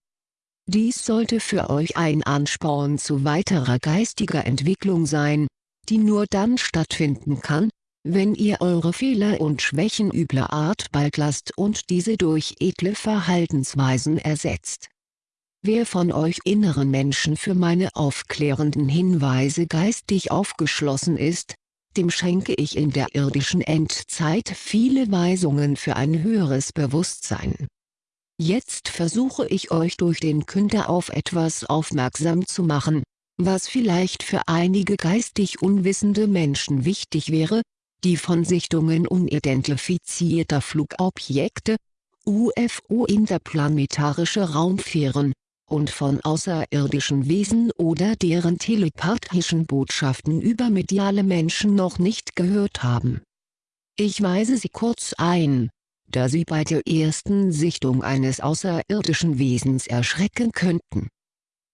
Speaker 1: Dies sollte für euch ein Ansporn zu weiterer geistiger Entwicklung sein, die nur dann stattfinden kann, wenn ihr eure Fehler und Schwächen übler Art bald lasst und diese durch edle Verhaltensweisen ersetzt. Wer von euch inneren Menschen für meine aufklärenden Hinweise geistig aufgeschlossen ist, dem schenke ich in der irdischen Endzeit viele Weisungen für ein höheres Bewusstsein. Jetzt versuche ich euch durch den Künder auf etwas aufmerksam zu machen, was vielleicht für einige geistig unwissende Menschen wichtig wäre, die von Sichtungen unidentifizierter Flugobjekte, UFO interplanetarische Raumfähren, und von außerirdischen Wesen oder deren telepathischen Botschaften über mediale Menschen noch nicht gehört haben. Ich weise Sie kurz ein, da Sie bei der ersten Sichtung eines außerirdischen Wesens erschrecken könnten.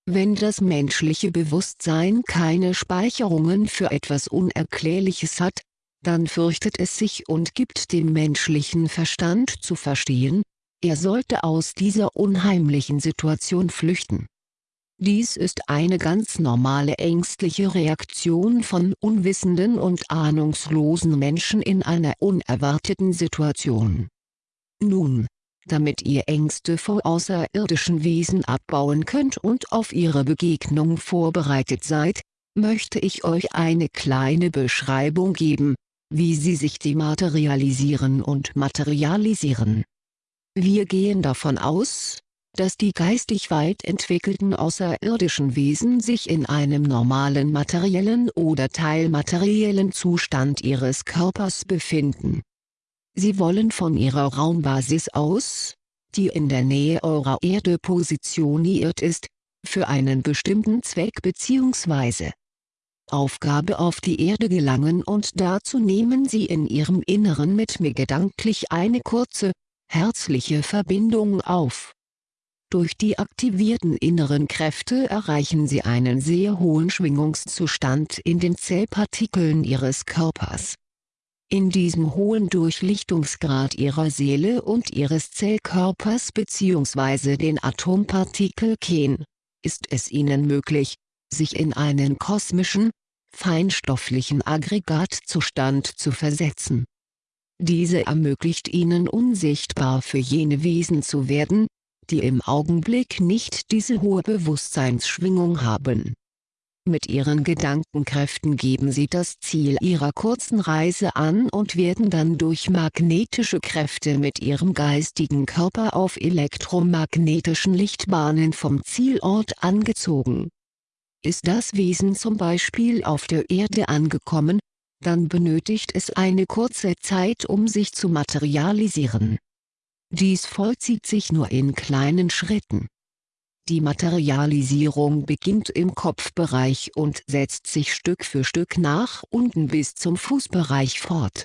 Speaker 1: Wenn das menschliche Bewusstsein keine Speicherungen für etwas Unerklärliches hat, dann fürchtet es sich und gibt dem menschlichen Verstand zu verstehen, er sollte aus dieser unheimlichen Situation flüchten. Dies ist eine ganz normale ängstliche Reaktion von unwissenden und ahnungslosen Menschen in einer unerwarteten Situation. Nun, damit ihr Ängste vor außerirdischen Wesen abbauen könnt und auf ihre Begegnung vorbereitet seid, möchte ich euch eine kleine Beschreibung geben, wie sie sich dematerialisieren und materialisieren. Wir gehen davon aus, dass die geistig weit entwickelten außerirdischen Wesen sich in einem normalen materiellen oder teilmateriellen Zustand ihres Körpers befinden Sie wollen von Ihrer Raumbasis aus, die in der Nähe eurer Erde positioniert ist, für einen bestimmten Zweck bzw. Aufgabe auf die Erde gelangen und dazu nehmen Sie in Ihrem Inneren mit mir gedanklich eine kurze, herzliche Verbindung auf. Durch die aktivierten inneren Kräfte erreichen Sie einen sehr hohen Schwingungszustand in den Zellpartikeln Ihres Körpers in diesem hohen Durchlichtungsgrad ihrer Seele und ihres Zellkörpers bzw. den Atompartikelchen, ist es ihnen möglich, sich in einen kosmischen, feinstofflichen Aggregatzustand zu versetzen. Diese ermöglicht ihnen unsichtbar für jene Wesen zu werden, die im Augenblick nicht diese hohe Bewusstseinsschwingung haben mit ihren Gedankenkräften geben sie das Ziel ihrer kurzen Reise an und werden dann durch magnetische Kräfte mit ihrem geistigen Körper auf elektromagnetischen Lichtbahnen vom Zielort angezogen. Ist das Wesen zum Beispiel auf der Erde angekommen, dann benötigt es eine kurze Zeit um sich zu materialisieren. Dies vollzieht sich nur in kleinen Schritten. Die Materialisierung beginnt im Kopfbereich und setzt sich Stück für Stück nach unten bis zum Fußbereich fort.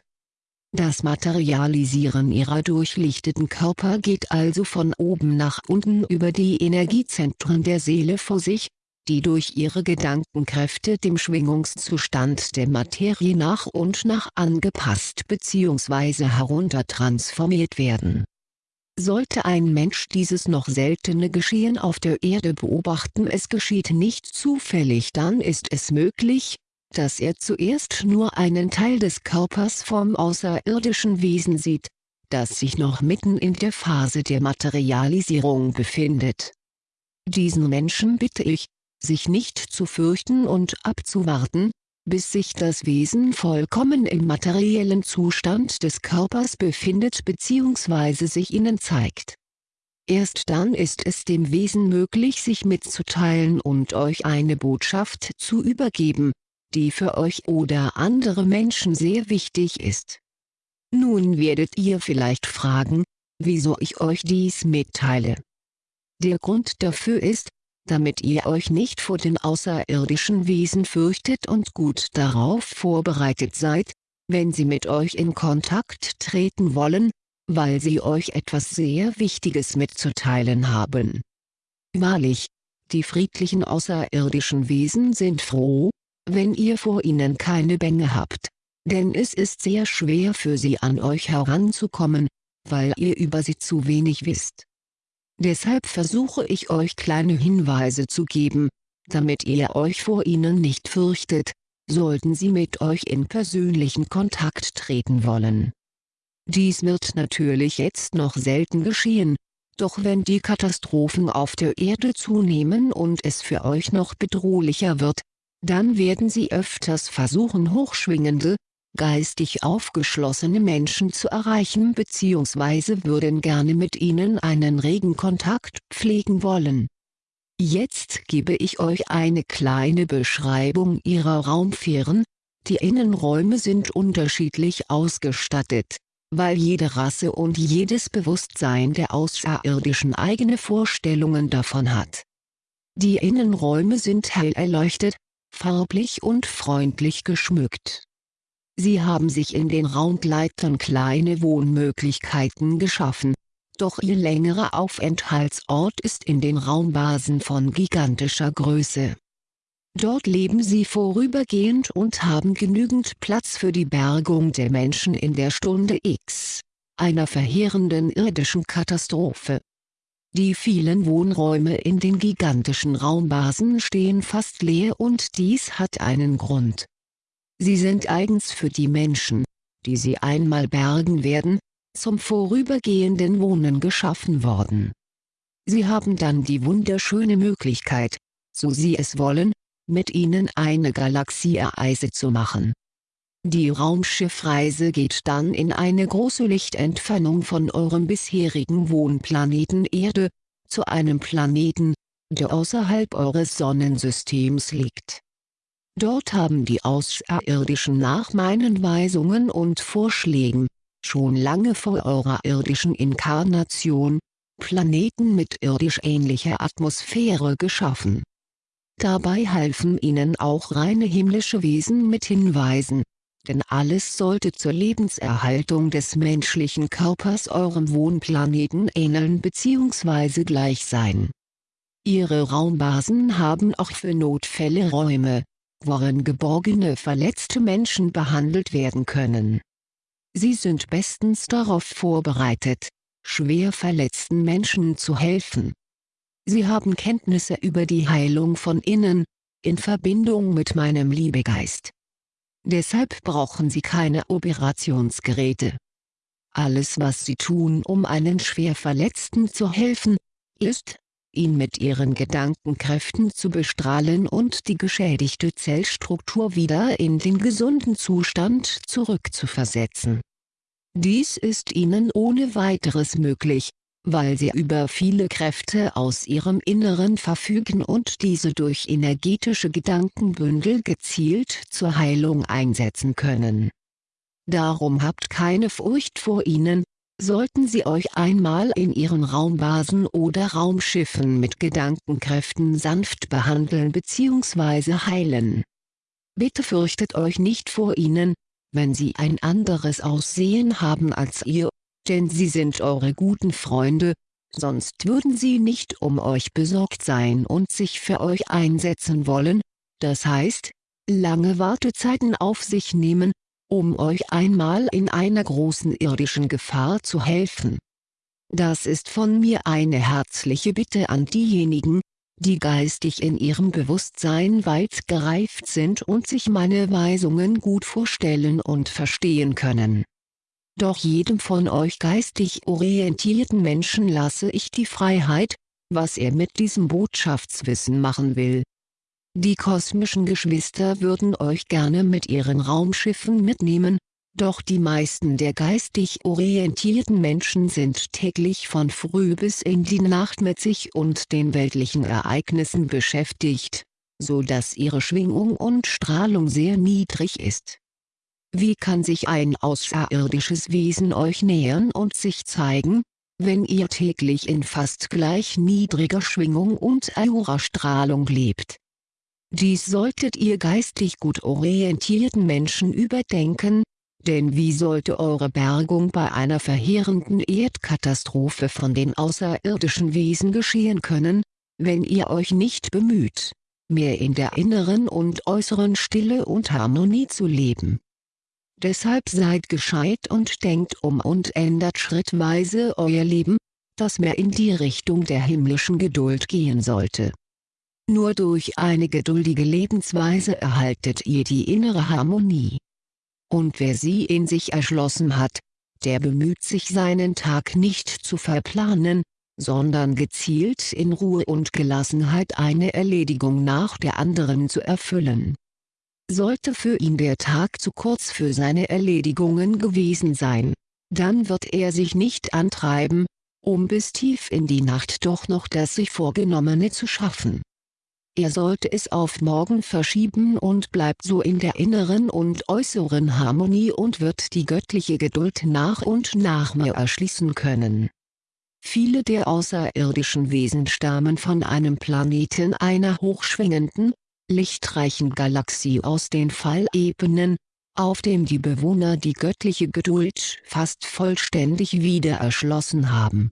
Speaker 1: Das Materialisieren ihrer durchlichteten Körper geht also von oben nach unten über die Energiezentren der Seele vor sich, die durch ihre Gedankenkräfte dem Schwingungszustand der Materie nach und nach angepasst bzw. heruntertransformiert werden. Sollte ein Mensch dieses noch seltene Geschehen auf der Erde beobachten es geschieht nicht zufällig dann ist es möglich, dass er zuerst nur einen Teil des Körpers vom außerirdischen Wesen sieht, das sich noch mitten in der Phase der Materialisierung befindet. Diesen Menschen bitte ich, sich nicht zu fürchten und abzuwarten, bis sich das Wesen vollkommen im materiellen Zustand des Körpers befindet bzw. sich ihnen zeigt. Erst dann ist es dem Wesen möglich sich mitzuteilen und euch eine Botschaft zu übergeben, die für euch oder andere Menschen sehr wichtig ist. Nun werdet ihr vielleicht fragen, wieso ich euch dies mitteile. Der Grund dafür ist, damit ihr euch nicht vor den außerirdischen Wesen fürchtet und gut darauf vorbereitet seid, wenn sie mit euch in Kontakt treten wollen, weil sie euch etwas sehr Wichtiges mitzuteilen haben. Wahrlich, die friedlichen außerirdischen Wesen sind froh, wenn ihr vor ihnen keine Bänge habt, denn es ist sehr schwer für sie an euch heranzukommen, weil ihr über sie zu wenig wisst. Deshalb versuche ich euch kleine Hinweise zu geben, damit ihr euch vor ihnen nicht fürchtet, sollten sie mit euch in persönlichen Kontakt treten wollen. Dies wird natürlich jetzt noch selten geschehen, doch wenn die Katastrophen auf der Erde zunehmen und es für euch noch bedrohlicher wird, dann werden sie öfters versuchen hochschwingende, geistig aufgeschlossene Menschen zu erreichen bzw. würden gerne mit ihnen einen regen Kontakt pflegen wollen. Jetzt gebe ich euch eine kleine Beschreibung ihrer Raumfähren, die Innenräume sind unterschiedlich ausgestattet, weil jede Rasse und jedes Bewusstsein der Außerirdischen eigene Vorstellungen davon hat. Die Innenräume sind hell erleuchtet, farblich und freundlich geschmückt. Sie haben sich in den Raumgleitern kleine Wohnmöglichkeiten geschaffen, doch ihr längerer Aufenthaltsort ist in den Raumbasen von gigantischer Größe. Dort leben sie vorübergehend und haben genügend Platz für die Bergung der Menschen in der Stunde X, einer verheerenden irdischen Katastrophe. Die vielen Wohnräume in den gigantischen Raumbasen stehen fast leer und dies hat einen Grund. Sie sind eigens für die Menschen, die sie einmal bergen werden, zum vorübergehenden Wohnen geschaffen worden. Sie haben dann die wunderschöne Möglichkeit, so sie es wollen, mit ihnen eine Galaxiereise zu machen. Die Raumschiffreise geht dann in eine große Lichtentfernung von eurem bisherigen Wohnplaneten Erde, zu einem Planeten, der außerhalb eures Sonnensystems liegt. Dort haben die Außerirdischen nach meinen Weisungen und Vorschlägen, schon lange vor eurer irdischen Inkarnation, Planeten mit irdisch ähnlicher Atmosphäre geschaffen. Dabei halfen ihnen auch reine himmlische Wesen mit Hinweisen, denn alles sollte zur Lebenserhaltung des menschlichen Körpers eurem Wohnplaneten ähneln bzw. gleich sein. Ihre Raumbasen haben auch für Notfälle Räume, worin geborgene verletzte Menschen behandelt werden können. Sie sind bestens darauf vorbereitet, schwer verletzten Menschen zu helfen. Sie haben Kenntnisse über die Heilung von innen, in Verbindung mit meinem Liebegeist. Deshalb brauchen sie keine Operationsgeräte. Alles was sie tun um einen schwer Verletzten zu helfen, ist, ihn mit ihren Gedankenkräften zu bestrahlen und die geschädigte Zellstruktur wieder in den gesunden Zustand zurückzuversetzen. Dies ist ihnen ohne weiteres möglich, weil sie über viele Kräfte aus ihrem Inneren verfügen und diese durch energetische Gedankenbündel gezielt zur Heilung einsetzen können. Darum habt keine Furcht vor ihnen, sollten sie euch einmal in ihren Raumbasen oder Raumschiffen mit Gedankenkräften sanft behandeln bzw. heilen. Bitte fürchtet euch nicht vor ihnen, wenn sie ein anderes Aussehen haben als ihr, denn sie sind eure guten Freunde, sonst würden sie nicht um euch besorgt sein und sich für euch einsetzen wollen, das heißt, lange Wartezeiten auf sich nehmen, um euch einmal in einer großen irdischen Gefahr zu helfen. Das ist von mir eine herzliche Bitte an diejenigen, die geistig in ihrem Bewusstsein weit gereift sind und sich meine Weisungen gut vorstellen und verstehen können. Doch jedem von euch geistig orientierten Menschen lasse ich die Freiheit, was er mit diesem Botschaftswissen machen will. Die kosmischen Geschwister würden euch gerne mit ihren Raumschiffen mitnehmen, doch die meisten der geistig orientierten Menschen sind täglich von früh bis in die Nacht mit sich und den weltlichen Ereignissen beschäftigt, so dass ihre Schwingung und Strahlung sehr niedrig ist. Wie kann sich ein außerirdisches Wesen euch nähern und sich zeigen, wenn ihr täglich in fast gleich niedriger Schwingung und Aura-Strahlung lebt? Dies solltet ihr geistig gut orientierten Menschen überdenken, denn wie sollte eure Bergung bei einer verheerenden Erdkatastrophe von den außerirdischen Wesen geschehen können, wenn ihr euch nicht bemüht, mehr in der inneren und äußeren Stille und Harmonie zu leben. Deshalb seid gescheit und denkt um und ändert schrittweise euer Leben, das mehr in die Richtung der himmlischen Geduld gehen sollte. Nur durch eine geduldige Lebensweise erhaltet ihr die innere Harmonie. Und wer sie in sich erschlossen hat, der bemüht sich seinen Tag nicht zu verplanen, sondern gezielt in Ruhe und Gelassenheit eine Erledigung nach der anderen zu erfüllen. Sollte für ihn der Tag zu kurz für seine Erledigungen gewesen sein, dann wird er sich nicht antreiben, um bis tief in die Nacht doch noch das sich Vorgenommene zu schaffen. Er sollte es auf morgen verschieben und bleibt so in der inneren und äußeren Harmonie und wird die göttliche Geduld nach und nach mehr erschließen können. Viele der außerirdischen Wesen stammen von einem Planeten einer hochschwingenden, lichtreichen Galaxie aus den Fallebenen, auf dem die Bewohner die göttliche Geduld fast vollständig wieder erschlossen haben.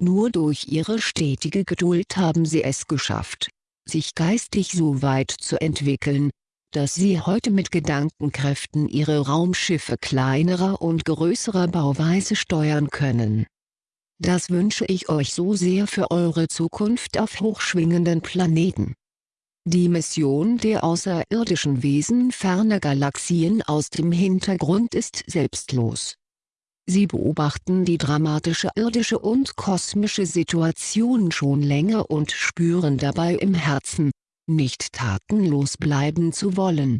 Speaker 1: Nur durch ihre stetige Geduld haben sie es geschafft, sich geistig so weit zu entwickeln, dass sie heute mit Gedankenkräften ihre Raumschiffe kleinerer und größerer Bauweise steuern können. Das wünsche ich euch so sehr für eure Zukunft auf hochschwingenden Planeten. Die Mission der außerirdischen Wesen ferner Galaxien aus dem Hintergrund ist selbstlos. Sie beobachten die dramatische irdische und kosmische Situation schon länger und spüren dabei im Herzen, nicht tatenlos bleiben zu wollen.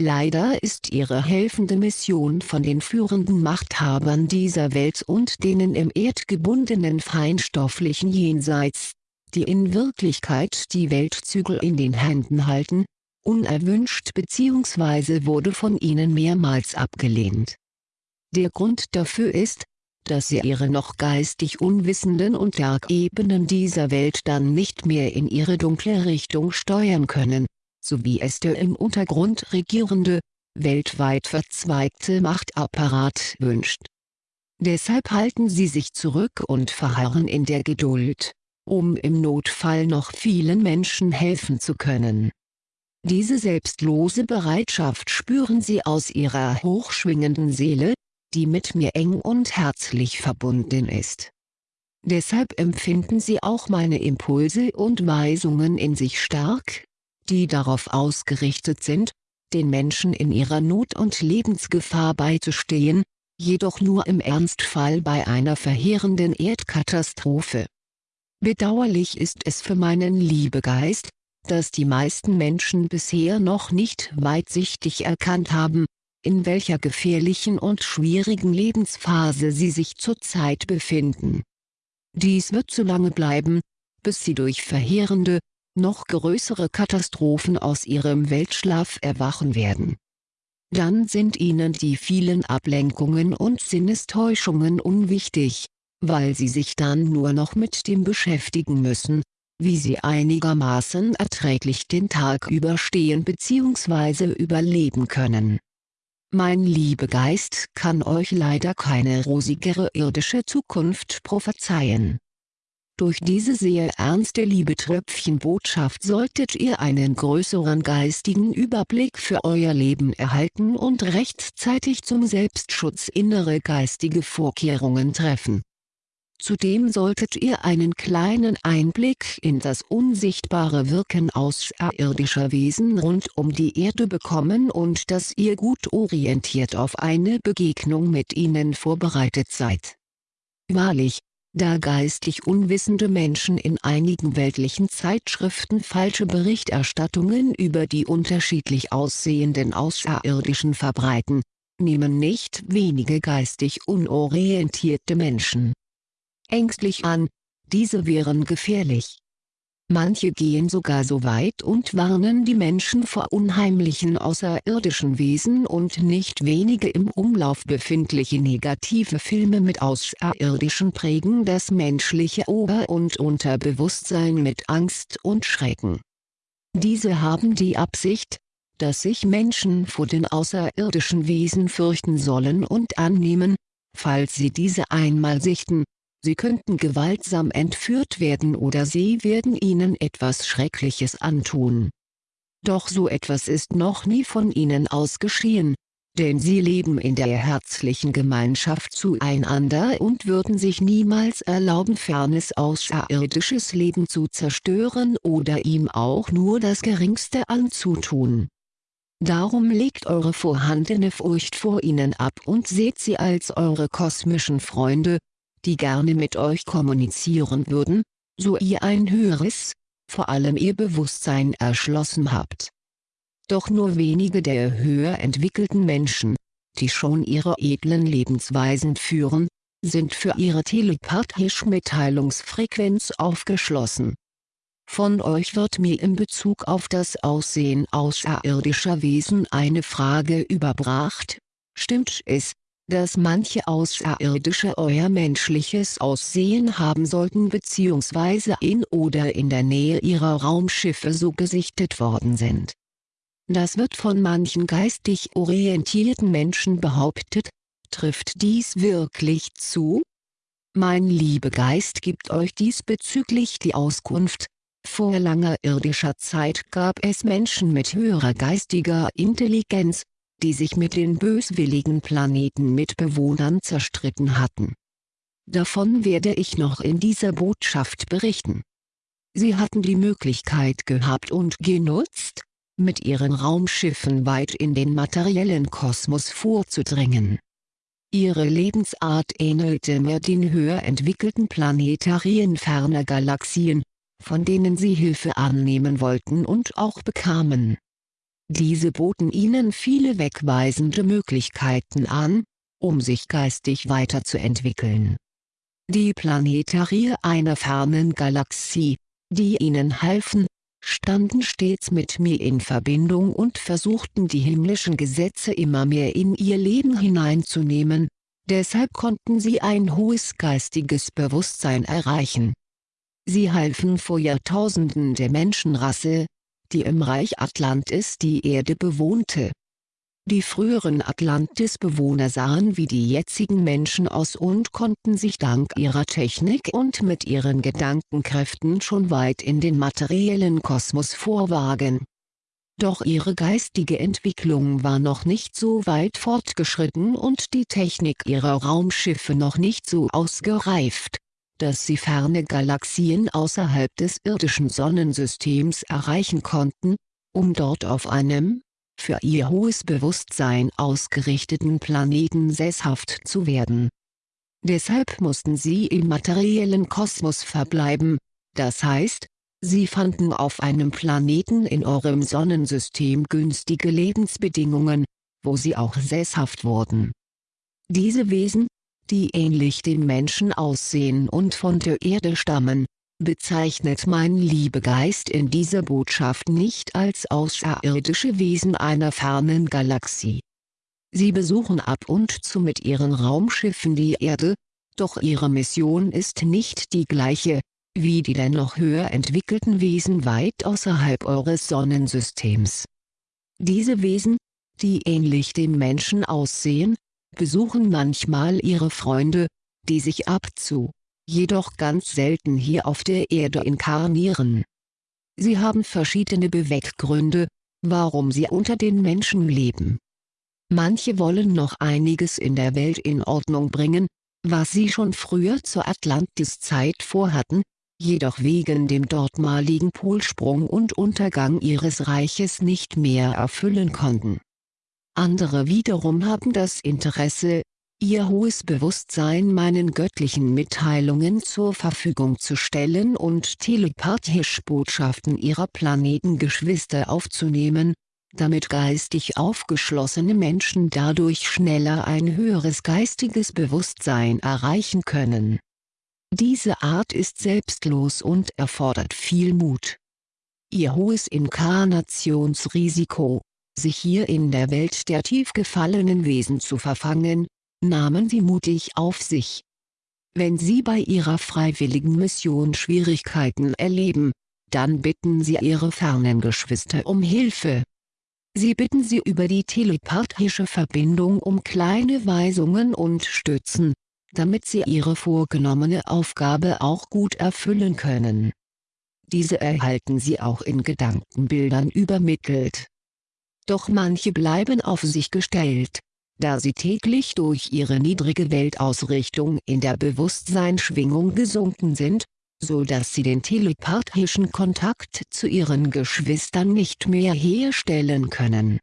Speaker 1: Leider ist ihre helfende Mission von den führenden Machthabern dieser Welt und denen im erdgebundenen feinstofflichen Jenseits, die in Wirklichkeit die Weltzügel in den Händen halten, unerwünscht bzw. wurde von ihnen mehrmals abgelehnt. Der Grund dafür ist, dass sie ihre noch geistig unwissenden und Dark-Ebenen dieser Welt dann nicht mehr in ihre dunkle Richtung steuern können, so wie es der im Untergrund regierende, weltweit verzweigte Machtapparat wünscht. Deshalb halten sie sich zurück und verharren in der Geduld, um im Notfall noch vielen Menschen helfen zu können. Diese selbstlose Bereitschaft spüren sie aus ihrer hochschwingenden Seele, die mit mir eng und herzlich verbunden ist. Deshalb empfinden sie auch meine Impulse und Weisungen in sich stark, die darauf ausgerichtet sind, den Menschen in ihrer Not und Lebensgefahr beizustehen, jedoch nur im Ernstfall bei einer verheerenden Erdkatastrophe. Bedauerlich ist es für meinen Liebegeist, dass die meisten Menschen bisher noch nicht weitsichtig erkannt haben, in welcher gefährlichen und schwierigen Lebensphase sie sich zurzeit befinden. Dies wird so lange bleiben, bis sie durch verheerende, noch größere Katastrophen aus ihrem Weltschlaf erwachen werden. Dann sind ihnen die vielen Ablenkungen und Sinnestäuschungen unwichtig, weil sie sich dann nur noch mit dem beschäftigen müssen, wie sie einigermaßen erträglich den Tag überstehen bzw. überleben können. Mein Liebegeist kann euch leider keine rosigere irdische Zukunft prophezeien. Durch diese sehr ernste Liebetröpfchenbotschaft solltet ihr einen größeren geistigen Überblick für euer Leben erhalten und rechtzeitig zum Selbstschutz innere geistige Vorkehrungen treffen Zudem solltet ihr einen kleinen Einblick in das unsichtbare Wirken außerirdischer Wesen rund um die Erde bekommen und dass ihr gut orientiert auf eine Begegnung mit ihnen vorbereitet seid. Wahrlich, da geistig unwissende Menschen in einigen weltlichen Zeitschriften falsche Berichterstattungen über die unterschiedlich aussehenden Außerirdischen verbreiten, nehmen nicht wenige geistig unorientierte Menschen ängstlich an, diese wären gefährlich. Manche gehen sogar so weit und warnen die Menschen vor unheimlichen außerirdischen Wesen und nicht wenige im Umlauf befindliche negative Filme mit Außerirdischen prägen das menschliche Ober- und Unterbewusstsein mit Angst und Schrecken. Diese haben die Absicht, dass sich Menschen vor den außerirdischen Wesen fürchten sollen und annehmen, falls sie diese einmal sichten, sie könnten gewaltsam entführt werden oder sie werden ihnen etwas Schreckliches antun. Doch so etwas ist noch nie von ihnen ausgeschehen, denn sie leben in der herzlichen Gemeinschaft zueinander und würden sich niemals erlauben fernes außerirdisches Leben zu zerstören oder ihm auch nur das geringste anzutun. Darum legt eure vorhandene Furcht vor ihnen ab und seht sie als eure kosmischen Freunde, die gerne mit euch kommunizieren würden, so ihr ein höheres, vor allem ihr Bewusstsein erschlossen habt. Doch nur wenige der höher entwickelten Menschen, die schon ihre edlen Lebensweisen führen, sind für ihre telepathische Mitteilungsfrequenz aufgeschlossen. Von euch wird mir in Bezug auf das Aussehen außerirdischer Wesen eine Frage überbracht, stimmt es, dass manche Außerirdische euer menschliches Aussehen haben sollten bzw. in oder in der Nähe ihrer Raumschiffe so gesichtet worden sind. Das wird von manchen geistig orientierten Menschen behauptet, trifft dies wirklich zu? Mein Liebegeist gibt euch diesbezüglich die Auskunft, vor langer irdischer Zeit gab es Menschen mit höherer geistiger Intelligenz, die sich mit den böswilligen Planetenmitbewohnern zerstritten hatten. Davon werde ich noch in dieser Botschaft berichten. Sie hatten die Möglichkeit gehabt und genutzt, mit ihren Raumschiffen weit in den materiellen Kosmos vorzudringen. Ihre Lebensart ähnelte mehr den höher entwickelten Planetarien ferner Galaxien, von denen sie Hilfe annehmen wollten und auch bekamen. Diese boten ihnen viele wegweisende Möglichkeiten an, um sich geistig weiterzuentwickeln. Die Planetarier einer fernen Galaxie, die ihnen halfen, standen stets mit mir in Verbindung und versuchten die himmlischen Gesetze immer mehr in ihr Leben hineinzunehmen, deshalb konnten sie ein hohes geistiges Bewusstsein erreichen. Sie halfen vor Jahrtausenden der Menschenrasse, die im Reich Atlantis die Erde bewohnte. Die früheren Atlantis-Bewohner sahen wie die jetzigen Menschen aus und konnten sich dank ihrer Technik und mit ihren Gedankenkräften schon weit in den materiellen Kosmos vorwagen. Doch ihre geistige Entwicklung war noch nicht so weit fortgeschritten und die Technik ihrer Raumschiffe noch nicht so ausgereift dass sie ferne Galaxien außerhalb des irdischen Sonnensystems erreichen konnten, um dort auf einem, für ihr hohes Bewusstsein ausgerichteten Planeten sesshaft zu werden. Deshalb mussten sie im materiellen Kosmos verbleiben, das heißt, sie fanden auf einem Planeten in eurem Sonnensystem günstige Lebensbedingungen, wo sie auch sesshaft wurden. Diese Wesen, die ähnlich dem Menschen aussehen und von der Erde stammen, bezeichnet mein Liebegeist in dieser Botschaft nicht als außerirdische Wesen einer fernen Galaxie. Sie besuchen ab und zu mit ihren Raumschiffen die Erde, doch ihre Mission ist nicht die gleiche, wie die der noch höher entwickelten Wesen weit außerhalb eures Sonnensystems. Diese Wesen, die ähnlich dem Menschen aussehen, besuchen manchmal ihre Freunde, die sich ab zu, jedoch ganz selten hier auf der Erde inkarnieren. Sie haben verschiedene Beweggründe, warum sie unter den Menschen leben. Manche wollen noch einiges in der Welt in Ordnung bringen, was sie schon früher zur Atlantis-Zeit vorhatten, jedoch wegen dem dortmaligen Polsprung und Untergang ihres Reiches nicht mehr erfüllen konnten. Andere wiederum haben das Interesse, ihr hohes Bewusstsein meinen göttlichen Mitteilungen zur Verfügung zu stellen und telepathisch Botschaften ihrer Planetengeschwister aufzunehmen, damit geistig aufgeschlossene Menschen dadurch schneller ein höheres geistiges Bewusstsein erreichen können. Diese Art ist selbstlos und erfordert viel Mut. Ihr hohes Inkarnationsrisiko, sich hier in der Welt der tief gefallenen Wesen zu verfangen, nahmen sie mutig auf sich. Wenn sie bei ihrer freiwilligen Mission Schwierigkeiten erleben, dann bitten sie ihre fernen Geschwister um Hilfe. Sie bitten sie über die telepathische Verbindung um kleine Weisungen und Stützen, damit sie ihre vorgenommene Aufgabe auch gut erfüllen können. Diese erhalten sie auch in Gedankenbildern übermittelt. Doch manche bleiben auf sich gestellt, da sie täglich durch ihre niedrige Weltausrichtung in der Bewusstseinsschwingung gesunken sind, so dass sie den telepathischen Kontakt zu ihren Geschwistern nicht mehr herstellen können.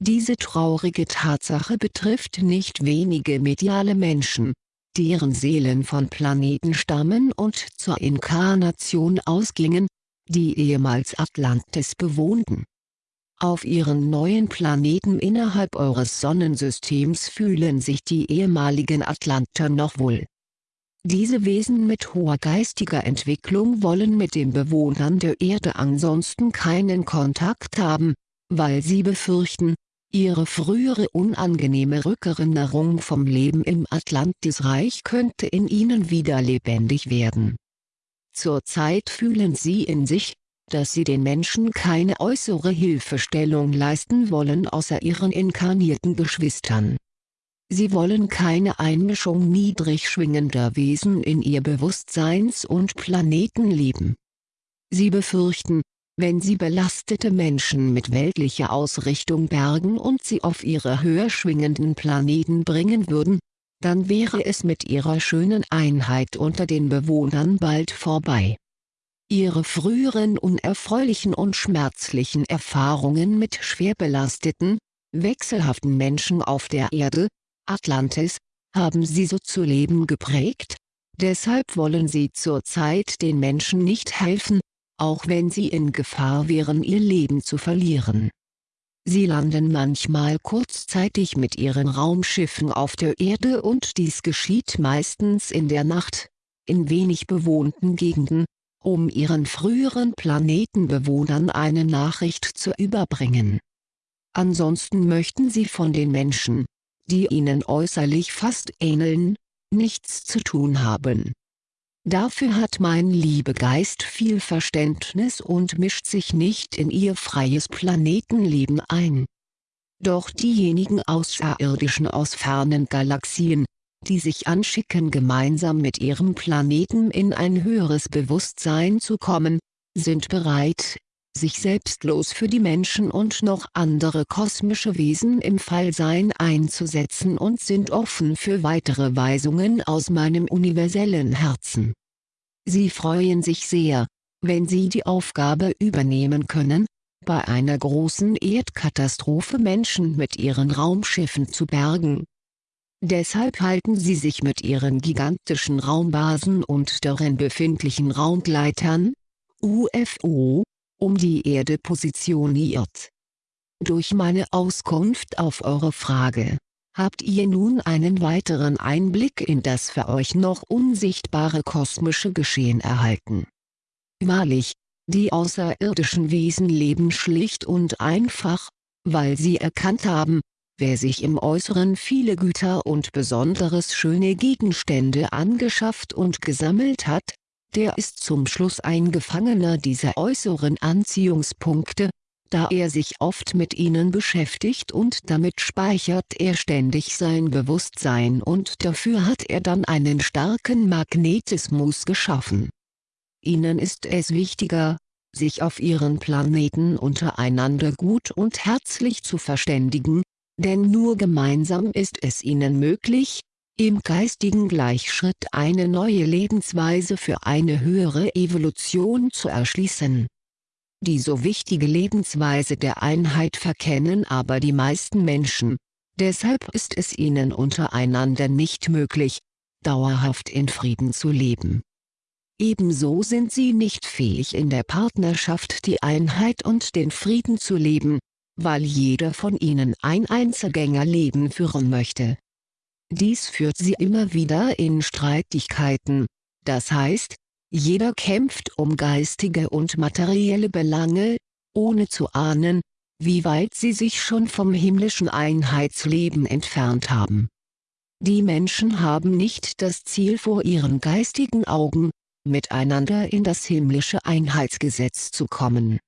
Speaker 1: Diese traurige Tatsache betrifft nicht wenige mediale Menschen, deren Seelen von Planeten stammen und zur Inkarnation ausgingen, die ehemals Atlantis bewohnten. Auf ihren neuen Planeten innerhalb eures Sonnensystems fühlen sich die ehemaligen Atlanter noch wohl. Diese Wesen mit hoher geistiger Entwicklung wollen mit den Bewohnern der Erde ansonsten keinen Kontakt haben, weil sie befürchten, ihre frühere unangenehme Rückerinnerung vom Leben im Atlantisreich könnte in ihnen wieder lebendig werden. Zurzeit fühlen sie in sich, dass sie den Menschen keine äußere Hilfestellung leisten wollen außer ihren inkarnierten Geschwistern. Sie wollen keine Einmischung niedrig schwingender Wesen in ihr Bewusstseins- und Planetenleben. Sie befürchten, wenn sie belastete Menschen mit weltlicher Ausrichtung bergen und sie auf ihre höher schwingenden Planeten bringen würden, dann wäre es mit ihrer schönen Einheit unter den Bewohnern bald vorbei. Ihre früheren unerfreulichen und schmerzlichen Erfahrungen mit schwer belasteten, wechselhaften Menschen auf der Erde, Atlantis, haben sie so zu leben geprägt? Deshalb wollen sie zurzeit den Menschen nicht helfen, auch wenn sie in Gefahr wären ihr Leben zu verlieren. Sie landen manchmal kurzzeitig mit ihren Raumschiffen auf der Erde und dies geschieht meistens in der Nacht, in wenig bewohnten Gegenden, um ihren früheren Planetenbewohnern eine Nachricht zu überbringen. Ansonsten möchten sie von den Menschen, die ihnen äußerlich fast ähneln, nichts zu tun haben. Dafür hat mein Liebegeist viel Verständnis und mischt sich nicht in ihr freies Planetenleben ein. Doch diejenigen Außerirdischen aus fernen Galaxien, die sich anschicken gemeinsam mit ihrem Planeten in ein höheres Bewusstsein zu kommen, sind bereit, sich selbstlos für die Menschen und noch andere kosmische Wesen im Fallsein einzusetzen und sind offen für weitere Weisungen aus meinem universellen Herzen. Sie freuen sich sehr, wenn sie die Aufgabe übernehmen können, bei einer großen Erdkatastrophe Menschen mit ihren Raumschiffen zu bergen. Deshalb halten sie sich mit ihren gigantischen Raumbasen und darin befindlichen Raumgleitern, UFO, um die Erde positioniert. Durch meine Auskunft auf eure Frage, habt ihr nun einen weiteren Einblick in das für euch noch unsichtbare kosmische Geschehen erhalten. Wahrlich, die außerirdischen Wesen leben schlicht und einfach, weil sie erkannt haben, wer sich im Äußeren viele Güter und besonderes schöne Gegenstände angeschafft und gesammelt hat, der ist zum Schluss ein Gefangener dieser äußeren Anziehungspunkte, da er sich oft mit ihnen beschäftigt und damit speichert er ständig sein Bewusstsein und dafür hat er dann einen starken Magnetismus geschaffen. Ihnen ist es wichtiger, sich auf ihren Planeten untereinander gut und herzlich zu verständigen, denn nur gemeinsam ist es ihnen möglich, im geistigen Gleichschritt eine neue Lebensweise für eine höhere Evolution zu erschließen. Die so wichtige Lebensweise der Einheit verkennen aber die meisten Menschen, deshalb ist es ihnen untereinander nicht möglich, dauerhaft in Frieden zu leben. Ebenso sind sie nicht fähig in der Partnerschaft die Einheit und den Frieden zu leben, weil jeder von ihnen ein Einzelgängerleben führen möchte. Dies führt sie immer wieder in Streitigkeiten, das heißt, jeder kämpft um geistige und materielle Belange, ohne zu ahnen, wie weit sie sich schon vom himmlischen Einheitsleben entfernt haben. Die Menschen haben nicht das Ziel vor ihren geistigen Augen, miteinander in das himmlische Einheitsgesetz zu kommen.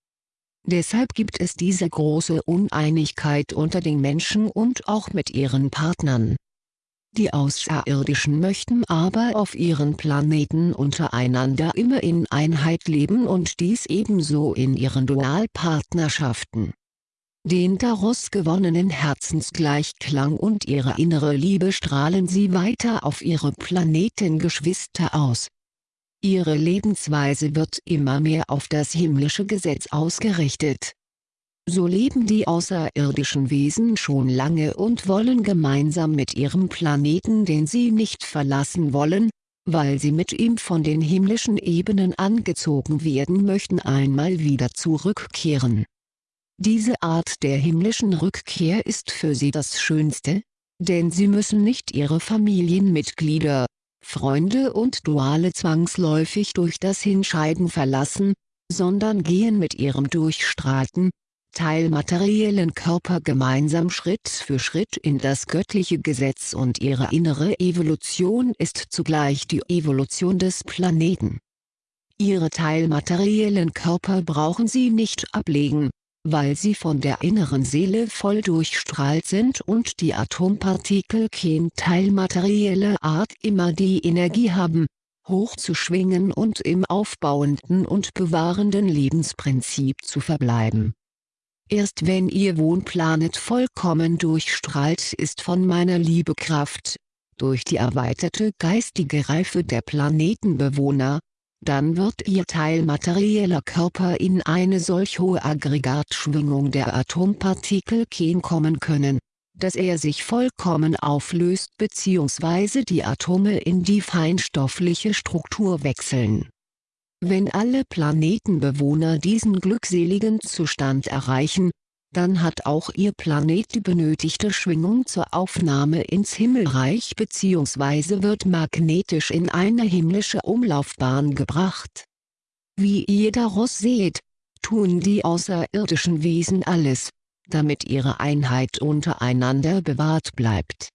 Speaker 1: Deshalb gibt es diese große Uneinigkeit unter den Menschen und auch mit ihren Partnern. Die Außerirdischen möchten aber auf ihren Planeten untereinander immer in Einheit leben und dies ebenso in ihren Dualpartnerschaften. Den daraus gewonnenen Herzensgleichklang und ihre innere Liebe strahlen sie weiter auf ihre Planetengeschwister aus. Ihre Lebensweise wird immer mehr auf das himmlische Gesetz ausgerichtet so leben die außerirdischen Wesen schon lange und wollen gemeinsam mit ihrem Planeten den sie nicht verlassen wollen, weil sie mit ihm von den himmlischen Ebenen angezogen werden möchten einmal wieder zurückkehren. Diese Art der himmlischen Rückkehr ist für sie das Schönste, denn sie müssen nicht ihre Familienmitglieder, Freunde und Duale zwangsläufig durch das Hinscheiden verlassen, sondern gehen mit ihrem durchstrahlten, teilmateriellen Körper gemeinsam Schritt für Schritt in das göttliche Gesetz und ihre innere Evolution ist zugleich die Evolution des Planeten. Ihre teilmateriellen Körper brauchen sie nicht ablegen, weil sie von der inneren Seele voll durchstrahlt sind und die Atompartikel kein teilmaterieller Art immer die Energie haben, hoch zu schwingen und im aufbauenden und bewahrenden Lebensprinzip zu verbleiben. Erst wenn Ihr Wohnplanet vollkommen durchstrahlt ist von meiner Liebekraft, durch die erweiterte geistige Reife der Planetenbewohner, dann wird Ihr teilmaterieller Körper in eine solch hohe Aggregatschwingung der Atompartikel kommen können, dass er sich vollkommen auflöst bzw. die Atome in die feinstoffliche Struktur wechseln wenn alle Planetenbewohner diesen glückseligen Zustand erreichen, dann hat auch ihr Planet die benötigte Schwingung zur Aufnahme ins Himmelreich bzw. wird magnetisch in eine himmlische Umlaufbahn gebracht. Wie ihr daraus seht, tun die außerirdischen Wesen alles, damit ihre Einheit untereinander bewahrt bleibt.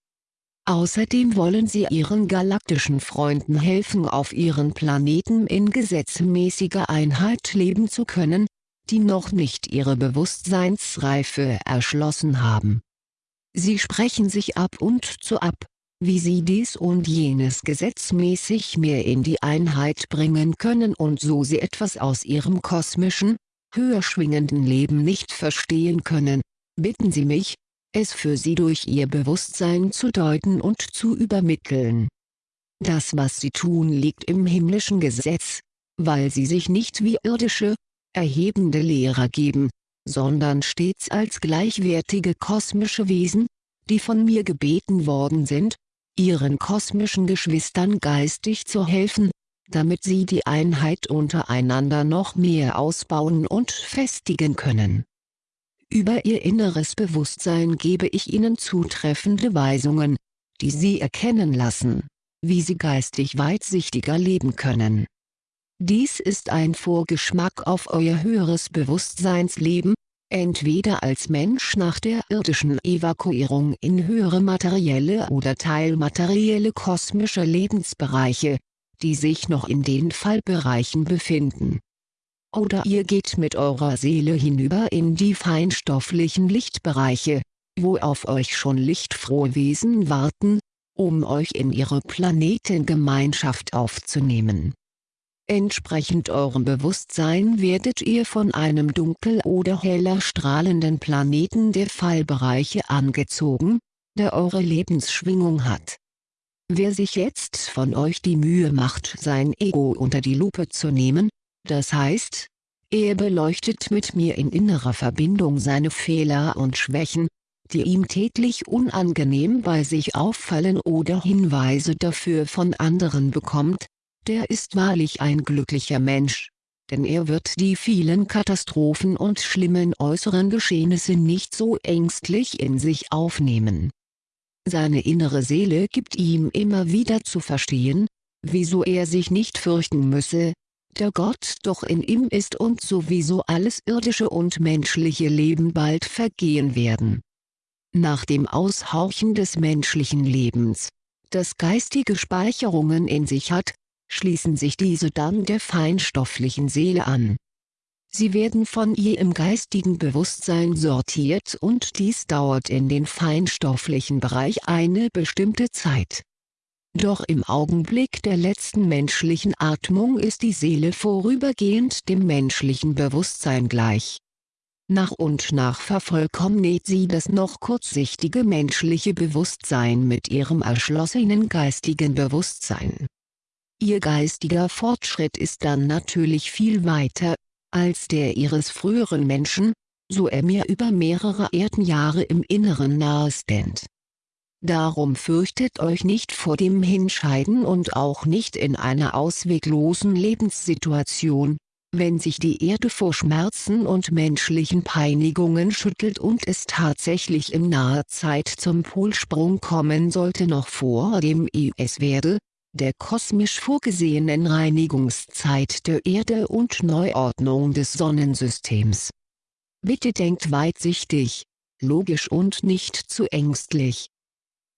Speaker 1: Außerdem wollen sie ihren galaktischen Freunden helfen auf ihren Planeten in gesetzmäßiger Einheit leben zu können, die noch nicht ihre Bewusstseinsreife erschlossen haben. Sie sprechen sich ab und zu ab, wie sie dies und jenes gesetzmäßig mehr in die Einheit bringen können und so sie etwas aus ihrem kosmischen, höher schwingenden Leben nicht verstehen können, bitten sie mich, es für sie durch ihr Bewusstsein zu deuten und zu übermitteln. Das was sie tun liegt im himmlischen Gesetz, weil sie sich nicht wie irdische, erhebende Lehrer geben, sondern stets als gleichwertige kosmische Wesen, die von mir gebeten worden sind, ihren kosmischen Geschwistern geistig zu helfen, damit sie die Einheit untereinander noch mehr ausbauen und festigen können Über ihr inneres Bewusstsein gebe ich ihnen zutreffende Weisungen, die sie erkennen lassen, wie sie geistig weitsichtiger leben können. Dies ist ein Vorgeschmack auf euer höheres Bewusstseinsleben, entweder als Mensch nach der irdischen Evakuierung in höhere materielle oder teilmaterielle kosmische Lebensbereiche, die sich noch in den Fallbereichen befinden. Oder ihr geht mit eurer Seele hinüber in die feinstofflichen Lichtbereiche, wo auf euch schon lichtfrohe Wesen warten, um euch in ihre Planetengemeinschaft aufzunehmen. Entsprechend eurem Bewusstsein werdet ihr von einem dunkel oder heller strahlenden Planeten der Fallbereiche angezogen, der eure Lebensschwingung hat. Wer sich jetzt von euch die Mühe macht sein Ego unter die Lupe zu nehmen, das heißt, er beleuchtet mit mir in innerer Verbindung seine Fehler und Schwächen, die ihm täglich unangenehm bei sich auffallen oder Hinweise dafür von anderen bekommt, der ist wahrlich ein glücklicher Mensch, denn er wird die vielen Katastrophen und schlimmen äußeren Geschehnisse nicht so ängstlich in sich aufnehmen. Seine innere Seele gibt ihm immer wieder zu verstehen, wieso er sich nicht fürchten müsse, der Gott doch in ihm ist und sowieso alles irdische und menschliche Leben bald vergehen werden. Nach dem Aushauchen des menschlichen Lebens, das geistige Speicherungen in sich hat, schließen sich diese dann der feinstofflichen Seele an. Sie werden von ihr im geistigen Bewusstsein sortiert und dies dauert in den feinstofflichen Bereich eine bestimmte Zeit. Doch im Augenblick der letzten menschlichen Atmung ist die Seele vorübergehend dem menschlichen Bewusstsein gleich. Nach und nach vervollkommnet sie das noch kurzsichtige menschliche Bewusstsein mit ihrem erschlossenen geistigen Bewusstsein. Ihr geistiger Fortschritt ist dann natürlich viel weiter, als der ihres früheren Menschen, so er mir über mehrere Erdenjahre im Inneren nahestand. Darum fürchtet euch nicht vor dem Hinscheiden und auch nicht in einer ausweglosen Lebenssituation, wenn sich die Erde vor Schmerzen und menschlichen Peinigungen schüttelt und es tatsächlich in naher Zeit zum Polsprung kommen sollte noch vor dem es werde, der kosmisch vorgesehenen Reinigungszeit der Erde und Neuordnung des Sonnensystems. Bitte denkt weitsichtig, logisch und nicht zu ängstlich.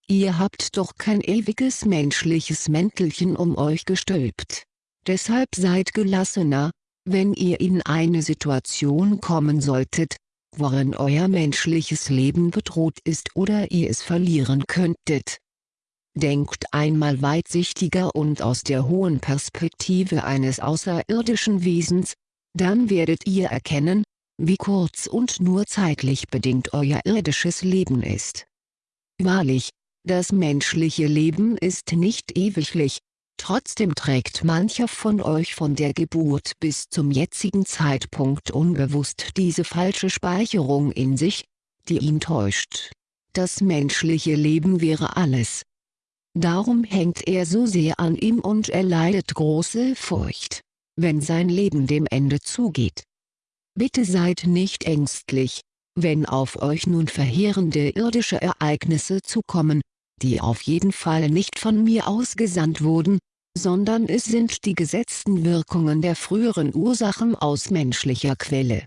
Speaker 1: Ihr habt doch kein ewiges menschliches Mäntelchen um euch gestülpt. Deshalb seid gelassener, wenn ihr in eine Situation kommen solltet, worin euer menschliches Leben bedroht ist oder ihr es verlieren könntet. Denkt einmal weitsichtiger und aus der hohen Perspektive eines außerirdischen Wesens, dann werdet ihr erkennen, wie kurz und nur zeitlich bedingt euer irdisches Leben ist. Wahrlich, das menschliche Leben ist nicht ewiglich, trotzdem trägt mancher von euch von der Geburt bis zum jetzigen Zeitpunkt unbewusst diese falsche Speicherung in sich, die ihn täuscht. Das menschliche Leben wäre alles, Darum hängt er so sehr an ihm und er leidet große Furcht, wenn sein Leben dem Ende zugeht. Bitte seid nicht ängstlich, wenn auf euch nun verheerende irdische Ereignisse zukommen, die auf jeden Fall nicht von mir ausgesandt wurden, sondern es sind die gesetzten Wirkungen der früheren Ursachen aus menschlicher Quelle.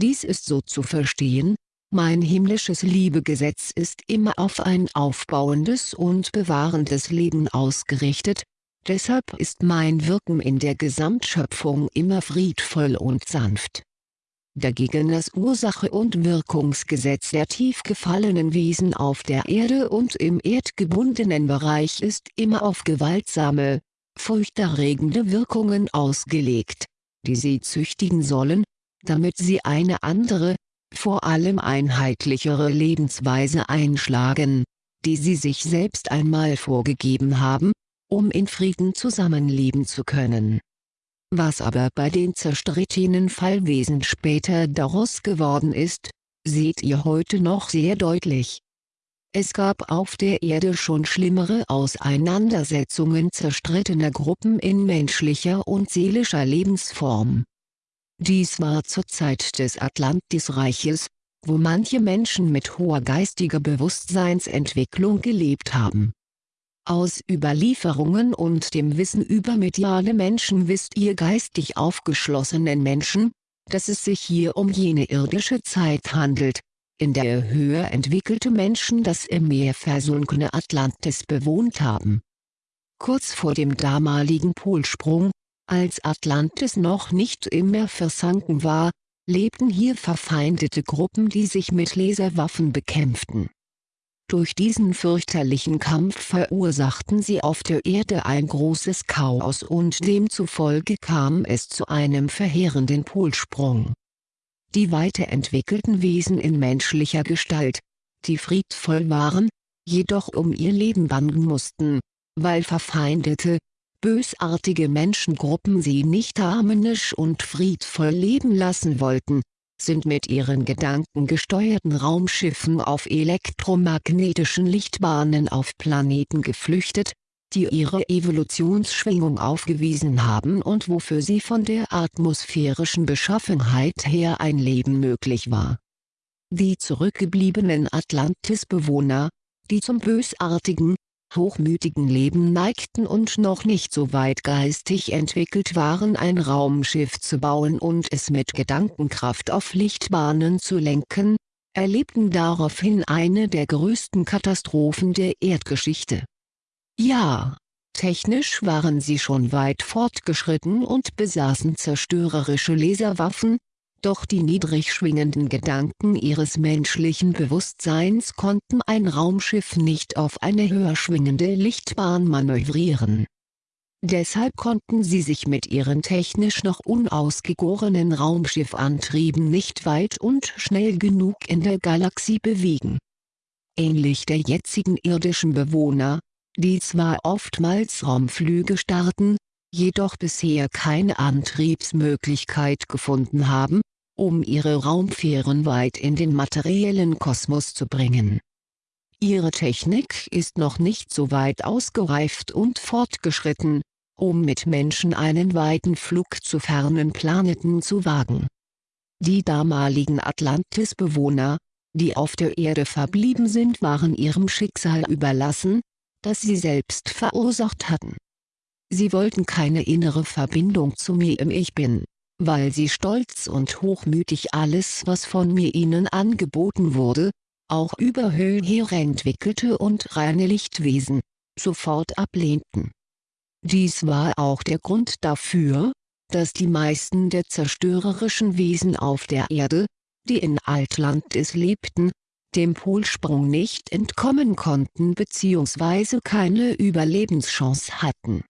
Speaker 1: Dies ist so zu verstehen, mein himmlisches Liebegesetz ist immer auf ein aufbauendes und bewahrendes Leben ausgerichtet, deshalb ist mein Wirken in der Gesamtschöpfung immer friedvoll und sanft. Dagegen das Ursache- und Wirkungsgesetz der tief gefallenen Wesen auf der Erde und im erdgebundenen Bereich ist immer auf gewaltsame, furchterregende Wirkungen ausgelegt, die sie züchtigen sollen, damit sie eine andere, vor allem einheitlichere Lebensweise einschlagen, die sie sich selbst einmal vorgegeben haben, um in Frieden zusammenleben zu können. Was aber bei den zerstrittenen Fallwesen später daraus geworden ist, seht ihr heute noch sehr deutlich. Es gab auf der Erde schon schlimmere Auseinandersetzungen zerstrittener Gruppen in menschlicher und seelischer Lebensform. Dies war zur Zeit des Atlantisreiches, wo manche Menschen mit hoher geistiger Bewusstseinsentwicklung gelebt haben. Aus Überlieferungen und dem Wissen über mediale Menschen wisst ihr geistig aufgeschlossenen Menschen, dass es sich hier um jene irdische Zeit handelt, in der höher entwickelte Menschen das im Meer versunkene Atlantis bewohnt haben. Kurz vor dem damaligen Polsprung, als Atlantis noch nicht im Meer versanken war, lebten hier verfeindete Gruppen die sich mit Laserwaffen bekämpften. Durch diesen fürchterlichen Kampf verursachten sie auf der Erde ein großes Chaos und demzufolge kam es zu einem verheerenden Polsprung. Die weiterentwickelten Wesen in menschlicher Gestalt, die friedvoll waren, jedoch um ihr Leben bangen mussten, weil verfeindete, bösartige Menschengruppen sie nicht harmonisch und friedvoll leben lassen wollten, sind mit ihren gedankengesteuerten Raumschiffen auf elektromagnetischen Lichtbahnen auf Planeten geflüchtet, die ihre Evolutionsschwingung aufgewiesen haben und wofür sie von der atmosphärischen Beschaffenheit her ein Leben möglich war. Die zurückgebliebenen Atlantis-Bewohner, die zum bösartigen, hochmütigen Leben neigten und noch nicht so weit geistig entwickelt waren ein Raumschiff zu bauen und es mit Gedankenkraft auf Lichtbahnen zu lenken, erlebten daraufhin eine der größten Katastrophen der Erdgeschichte. Ja, technisch waren sie schon weit fortgeschritten und besaßen zerstörerische Laserwaffen, doch die niedrig schwingenden Gedanken ihres menschlichen Bewusstseins konnten ein Raumschiff nicht auf eine höher schwingende Lichtbahn manövrieren. Deshalb konnten sie sich mit ihren technisch noch unausgegorenen Raumschiffantrieben nicht weit und schnell genug in der Galaxie bewegen. Ähnlich der jetzigen irdischen Bewohner, die zwar oftmals Raumflüge starten, jedoch bisher keine Antriebsmöglichkeit gefunden haben, um ihre Raumfähren weit in den materiellen Kosmos zu bringen. Ihre Technik ist noch nicht so weit ausgereift und fortgeschritten, um mit Menschen einen weiten Flug zu fernen Planeten zu wagen. Die damaligen Atlantis-Bewohner, die auf der Erde verblieben sind waren ihrem Schicksal überlassen, das sie selbst verursacht hatten. Sie wollten keine innere Verbindung zu mir im Ich Bin weil sie stolz und hochmütig alles was von mir ihnen angeboten wurde, auch über höhere entwickelte und reine Lichtwesen, sofort ablehnten. Dies war auch der Grund dafür, dass die meisten der zerstörerischen Wesen auf der Erde, die in Altlantis lebten, dem Polsprung nicht entkommen konnten bzw. keine Überlebenschance hatten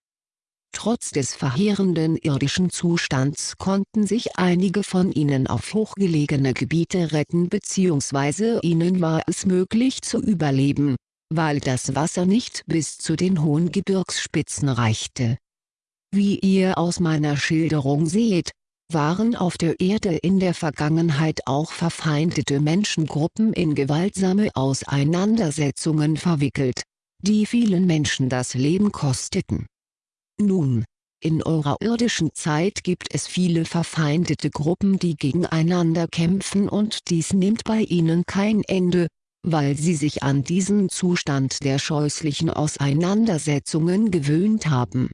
Speaker 1: Trotz des verheerenden irdischen Zustands konnten sich einige von ihnen auf hochgelegene Gebiete retten bzw. ihnen war es möglich zu überleben, weil das Wasser nicht bis zu den hohen Gebirgsspitzen reichte. Wie ihr aus meiner Schilderung seht, waren auf der Erde in der Vergangenheit auch verfeindete Menschengruppen in gewaltsame Auseinandersetzungen verwickelt, die vielen Menschen das Leben kosteten nun, in eurer irdischen Zeit gibt es viele verfeindete Gruppen die gegeneinander kämpfen und dies nimmt bei ihnen kein Ende, weil sie sich an diesen Zustand der scheußlichen Auseinandersetzungen gewöhnt haben.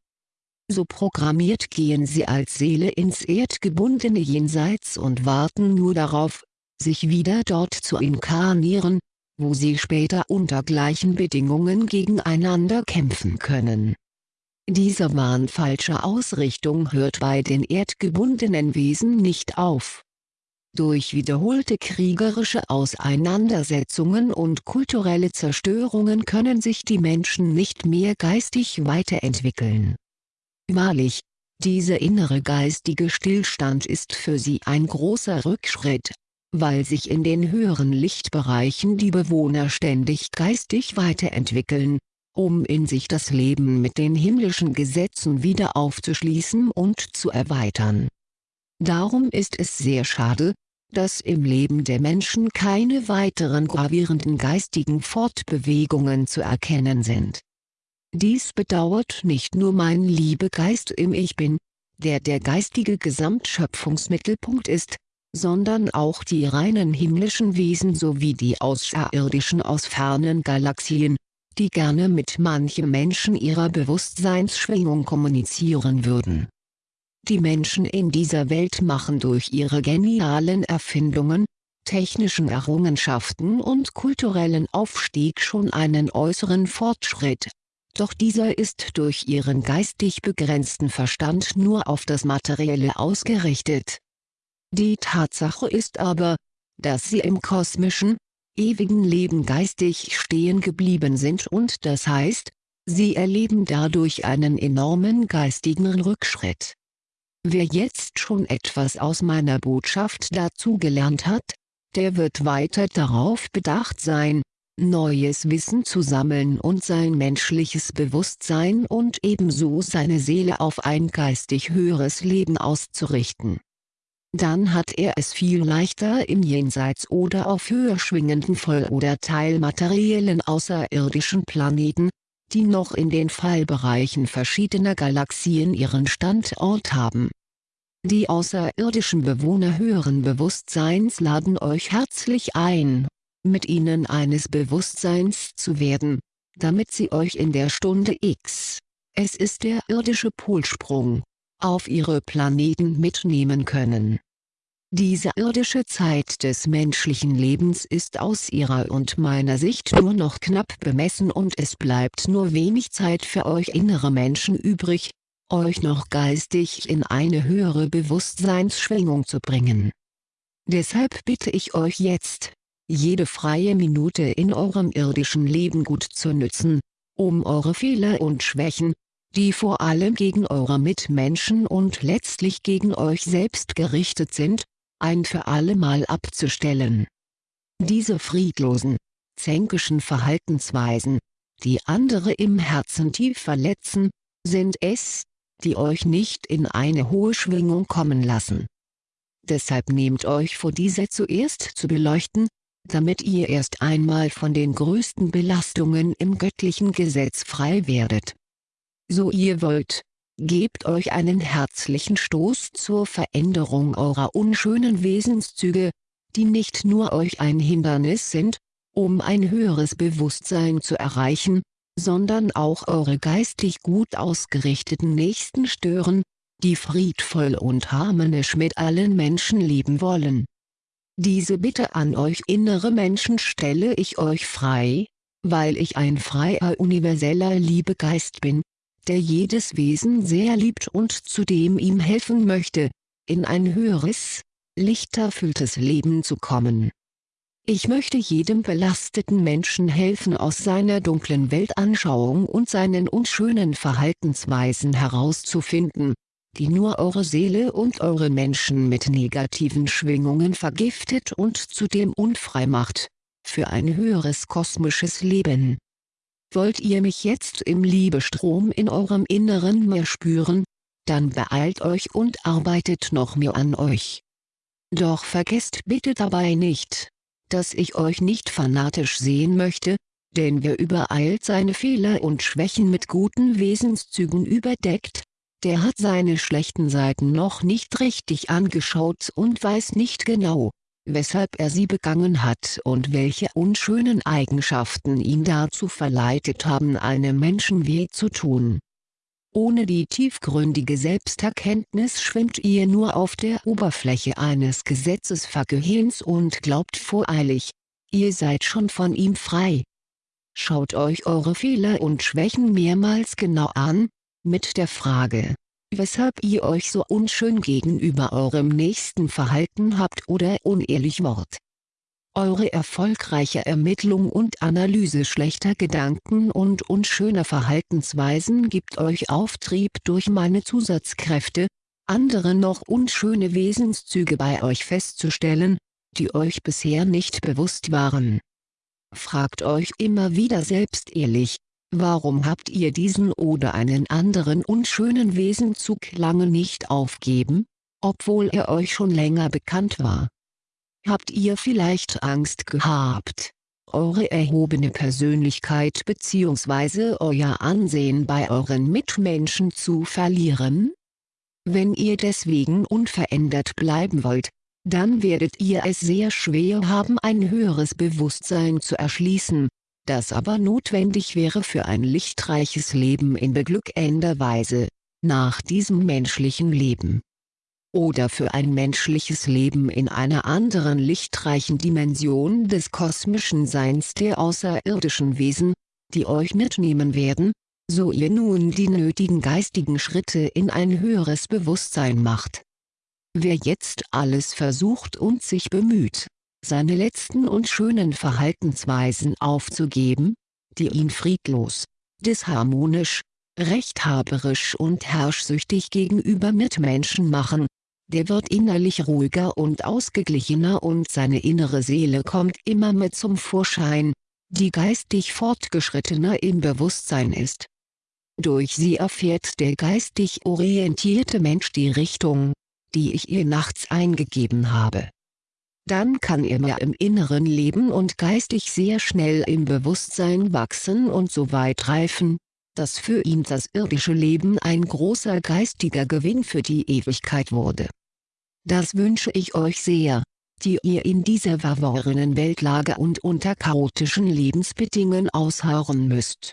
Speaker 1: So programmiert gehen sie als Seele ins erdgebundene Jenseits und warten nur darauf, sich wieder dort zu inkarnieren, wo sie später unter gleichen Bedingungen gegeneinander kämpfen können dieser Wahn falscher Ausrichtung hört bei den erdgebundenen Wesen nicht auf. Durch wiederholte kriegerische Auseinandersetzungen und kulturelle Zerstörungen können sich die Menschen nicht mehr geistig weiterentwickeln. Wahrlich, dieser innere geistige Stillstand ist für sie ein großer Rückschritt, weil sich in den höheren Lichtbereichen die Bewohner ständig geistig weiterentwickeln, um in sich das Leben mit den himmlischen Gesetzen wieder aufzuschließen und zu erweitern. Darum ist es sehr schade, dass im Leben der Menschen keine weiteren gravierenden geistigen Fortbewegungen zu erkennen sind. Dies bedauert nicht nur mein Liebegeist im Ich Bin, der der geistige Gesamtschöpfungsmittelpunkt ist, sondern auch die reinen himmlischen Wesen sowie die Außerirdischen aus fernen Galaxien, die gerne mit manchem Menschen ihrer Bewusstseinsschwingung kommunizieren würden. Die Menschen in dieser Welt machen durch ihre genialen Erfindungen, technischen Errungenschaften und kulturellen Aufstieg schon einen äußeren Fortschritt, doch dieser ist durch ihren geistig begrenzten Verstand nur auf das Materielle ausgerichtet. Die Tatsache ist aber, dass sie im kosmischen, ewigen Leben geistig stehen geblieben sind und das heißt, sie erleben dadurch einen enormen geistigen Rückschritt. Wer jetzt schon etwas aus meiner Botschaft dazugelernt hat, der wird weiter darauf bedacht sein, neues Wissen zu sammeln und sein menschliches Bewusstsein und ebenso seine Seele auf ein geistig höheres Leben auszurichten. Dann hat er es viel leichter im Jenseits oder auf höher schwingenden Voll- oder teilmateriellen außerirdischen Planeten, die noch in den Fallbereichen verschiedener Galaxien ihren Standort haben. Die außerirdischen Bewohner höheren Bewusstseins laden euch herzlich ein, mit ihnen eines Bewusstseins zu werden, damit sie euch in der Stunde X, es ist der irdische Polsprung, auf ihre Planeten mitnehmen können. Diese irdische Zeit des menschlichen Lebens ist aus ihrer und meiner Sicht nur noch knapp bemessen und es bleibt nur wenig Zeit für euch innere Menschen übrig, euch noch geistig in eine höhere Bewusstseinsschwingung zu bringen. Deshalb bitte ich euch jetzt, jede freie Minute in eurem irdischen Leben gut zu nützen, um eure Fehler und Schwächen, die vor allem gegen eure Mitmenschen und letztlich gegen euch selbst gerichtet sind, ein für allemal abzustellen. Diese friedlosen, zänkischen Verhaltensweisen, die andere im Herzen tief verletzen, sind es, die euch nicht in eine hohe Schwingung kommen lassen. Deshalb nehmt euch vor diese zuerst zu beleuchten, damit ihr erst einmal von den größten Belastungen im göttlichen Gesetz frei werdet. So ihr wollt, gebt euch einen herzlichen Stoß zur Veränderung eurer unschönen Wesenszüge, die nicht nur euch ein Hindernis sind, um ein höheres Bewusstsein zu erreichen, sondern auch eure geistig gut ausgerichteten Nächsten stören, die friedvoll und harmonisch mit allen Menschen leben wollen. Diese Bitte an euch innere Menschen stelle ich euch frei, weil ich ein freier universeller Liebegeist bin, der jedes Wesen sehr liebt und zudem ihm helfen möchte, in ein höheres, lichterfülltes Leben zu kommen. Ich möchte jedem belasteten Menschen helfen aus seiner dunklen Weltanschauung und seinen unschönen Verhaltensweisen herauszufinden, die nur eure Seele und eure Menschen mit negativen Schwingungen vergiftet und zudem unfrei macht, für ein höheres kosmisches Leben. Wollt ihr mich jetzt im Liebestrom in eurem Inneren mehr spüren, dann beeilt euch und arbeitet noch mehr an euch. Doch vergesst bitte dabei nicht, dass ich euch nicht fanatisch sehen möchte, denn wer übereilt seine Fehler und Schwächen mit guten Wesenszügen überdeckt, der hat seine schlechten Seiten noch nicht richtig angeschaut und weiß nicht genau, weshalb er sie begangen hat und welche unschönen Eigenschaften ihn dazu verleitet haben einem Menschen weh zu tun. Ohne die tiefgründige Selbsterkenntnis schwimmt ihr nur auf der Oberfläche eines Gesetzesvergehens und glaubt voreilig, ihr seid schon von ihm frei. Schaut euch eure Fehler und Schwächen mehrmals genau an, mit der Frage, weshalb ihr euch so unschön gegenüber eurem Nächsten verhalten habt oder unehrlich wart. Eure erfolgreiche Ermittlung und Analyse schlechter Gedanken und unschöner Verhaltensweisen gibt euch Auftrieb durch meine Zusatzkräfte, andere noch unschöne Wesenszüge bei euch festzustellen, die euch bisher nicht bewusst waren. Fragt euch immer wieder selbst ehrlich, Warum habt ihr diesen oder einen anderen unschönen Wesenzug lange nicht aufgeben, obwohl er euch schon länger bekannt war? Habt ihr vielleicht Angst gehabt, eure erhobene Persönlichkeit bzw. euer Ansehen bei euren Mitmenschen zu verlieren? Wenn ihr deswegen unverändert bleiben wollt, dann werdet ihr es sehr schwer haben ein höheres Bewusstsein zu erschließen, das aber notwendig wäre für ein lichtreiches Leben in beglückender Weise, nach diesem menschlichen Leben. Oder für ein menschliches Leben in einer anderen lichtreichen Dimension des kosmischen Seins der außerirdischen Wesen, die euch mitnehmen werden, so ihr nun die nötigen geistigen Schritte in ein höheres Bewusstsein macht. Wer jetzt alles versucht und sich bemüht, seine letzten und schönen Verhaltensweisen aufzugeben, die ihn friedlos, disharmonisch, rechthaberisch und herrschsüchtig gegenüber Mitmenschen machen, der wird innerlich ruhiger und ausgeglichener und seine innere Seele kommt immer mehr zum Vorschein, die geistig fortgeschrittener im Bewusstsein ist. Durch sie erfährt der geistig orientierte Mensch die Richtung, die ich ihr nachts eingegeben habe. Dann kann er mehr im Inneren leben und geistig sehr schnell im Bewusstsein wachsen und so weit reifen, dass für ihn das irdische Leben ein großer geistiger Gewinn für die Ewigkeit wurde. Das wünsche ich euch sehr, die ihr in dieser verworrenen Weltlage und unter chaotischen Lebensbedingungen ausharren müsst.